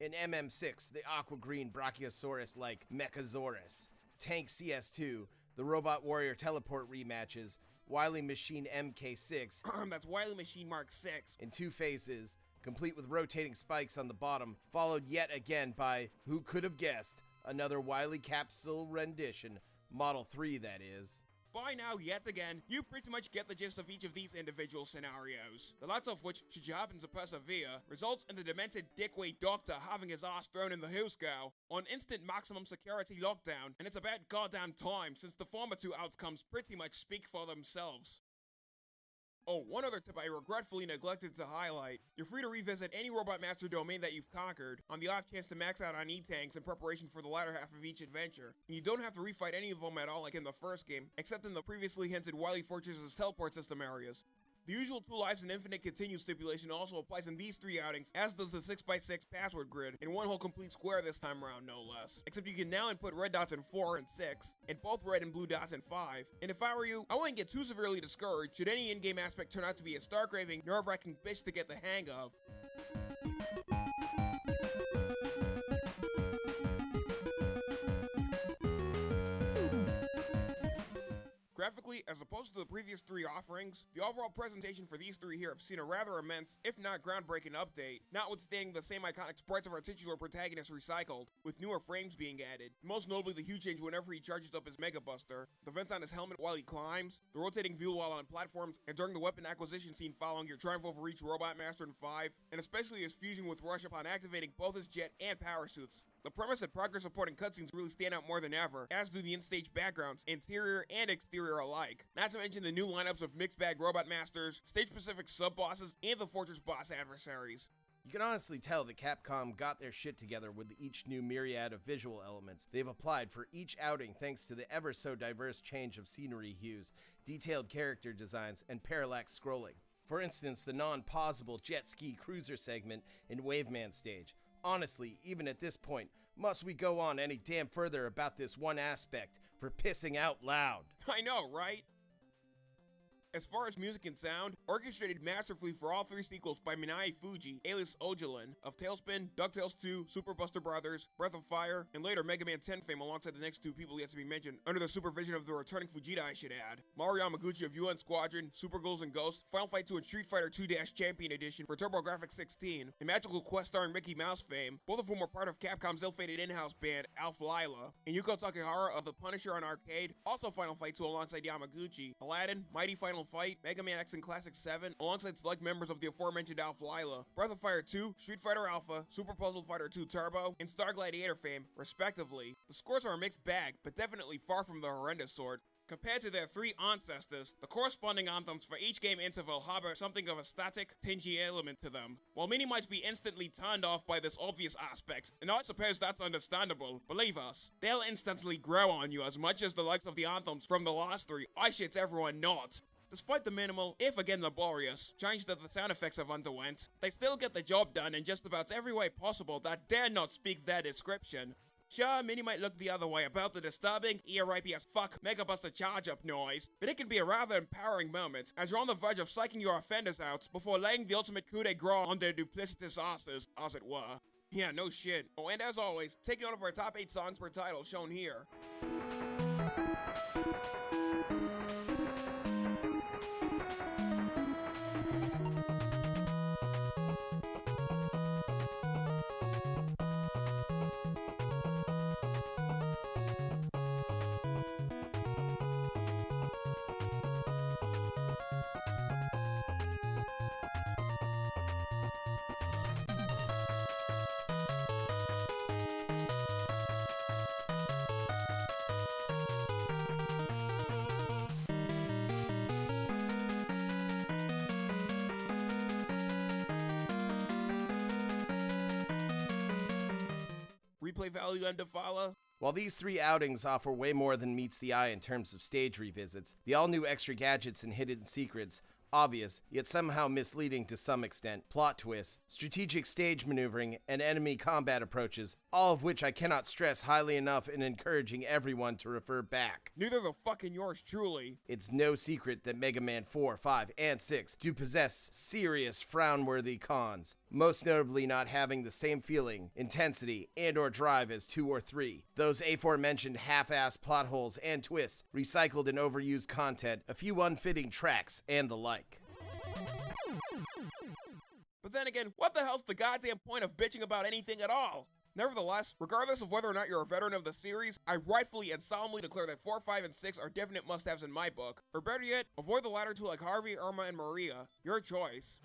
In MM6, the aqua green Brachiosaurus like Mechasaurus, Tank CS2, the Robot Warrior Teleport rematches, Wily Machine MK6 That's Wily Machine Mark 6. in two phases, complete with rotating spikes on the bottom, followed yet again by, who could have guessed, another Wily capsule rendition, Model 3 that is. By now, yet again, you pretty much get the gist of each of these individual scenarios. The latter of which, should you happen to persevere, results in the demented dickweight doctor having his ass thrown in the Hillscow on instant maximum security lockdown, and it's about goddamn time since the former two outcomes pretty much speak for themselves. Oh, one other tip I regretfully neglected to highlight. You're free to revisit any Robot Master domain that you've conquered, on the off chance to max out on E-Tanks in preparation for the latter half of each adventure. And you don't have to refight any of them at all like in the first game, except in the previously hinted Wily Fortress's teleport system areas. The usual two lives and infinite continue stipulation also applies in these three outings, as does the 6x6 password grid, in one whole complete square this time around, no less. Except you can now input red dots in 4 and 6, and both red and blue dots in 5. And if I were you, I wouldn't get too severely discouraged should any in-game aspect turn out to be a star-craving, nerve-wracking bitch to get the hang of. Graphically, as opposed to the previous three offerings, the overall presentation for these three here have seen a rather immense, if not groundbreaking update, notwithstanding the same iconic sprites of our titular protagonist recycled, with newer frames being added, most notably the huge change whenever he charges up his Mega Buster, the vents on his helmet while he climbs, the rotating view while on platforms, and during the weapon acquisition scene following your triumph over each Robot Master in 5, and especially his fusion with Rush upon activating both his jet and power suits, the premise and progress supporting cutscenes really stand out more than ever, as do the in-stage backgrounds, interior and exterior alike. Not to mention the new lineups of mixed bag robot masters, stage-specific sub-bosses, and the fortress boss adversaries. You can honestly tell that Capcom got their shit together with each new myriad of visual elements they've applied for each outing thanks to the ever so diverse change of scenery hues, detailed character designs, and parallax scrolling. For instance, the non pausable jet ski cruiser segment in Waveman stage. Honestly, even at this point, must we go on any damn further about this one aspect for pissing out loud? I know, right? As far as music and sound, orchestrated masterfully for all three sequels by Minae Fujii, alias Ojalin, of TaleSpin, DuckTales 2, Super Buster Brothers, Breath of Fire, and later Mega Man 10 fame alongside the next two people yet to be mentioned, under the supervision of the returning Fujita I should add. Mario Yamaguchi of UN Squadron, Super Ghouls and Ghosts, Final Fight 2 and Street Fighter 2 Champion Edition for TurboGrafx 16, and Magical Quest starring Mickey Mouse fame, both of whom were part of Capcom's ill-fated in-house band, Alph Lyla, and Yuko Takehara of The Punisher on arcade, also Final Fight 2 alongside Yamaguchi, Aladdin, Mighty Final Fight, Mega Man X and Classic 7, alongside select members of the aforementioned Alpha Lyla, Breath of Fire 2, Street Fighter Alpha, Super Puzzle Fighter 2 Turbo, and Star Gladiator fame, respectively. The scores are a mixed bag, but definitely far from the horrendous sort. Compared to their three ancestors, the corresponding anthems for each game interval harbor something of a static, tingy element to them. While many might be instantly turned off by this obvious aspect, and I suppose that's understandable, believe us, they'll instantly grow on you as much as the likes of the anthems from the last three I shit everyone not. Despite the minimal, if again laborious, change that the sound effects have underwent, they still get the job done in just about every way possible that dare not speak their description. Sure, many might look the other way about the disturbing, ear-rapey as fuck Mega Buster charge-up noise, but it can be a rather empowering moment, as you're on the verge of psyching your offenders out before laying the ultimate coup de grace on their duplicitous asses, as it were. Yeah, no shit. Oh, and as always, take note of our top 8 songs per title shown here. While these three outings offer way more than meets the eye in terms of stage revisits, the all new extra gadgets and hidden secrets obvious, yet somehow misleading to some extent, plot twists, strategic stage maneuvering, and enemy combat approaches, all of which I cannot stress highly enough in encouraging everyone to refer back. Neither the fucking yours truly. It's no secret that Mega Man 4, 5, and 6 do possess serious frown-worthy cons, most notably not having the same feeling, intensity, and or drive as 2 or 3. Those aforementioned half-ass plot holes and twists, recycled and overused content, a few unfitting tracks, and the like. But then again, what the hell's the goddamn point of bitching about anything at all? Nevertheless, regardless of whether or not you're a veteran of the series, I rightfully and solemnly declare that 4, 5, and 6 are definite must-haves in my book. Or better yet, avoid the latter two like Harvey, Irma, and Maria. Your choice.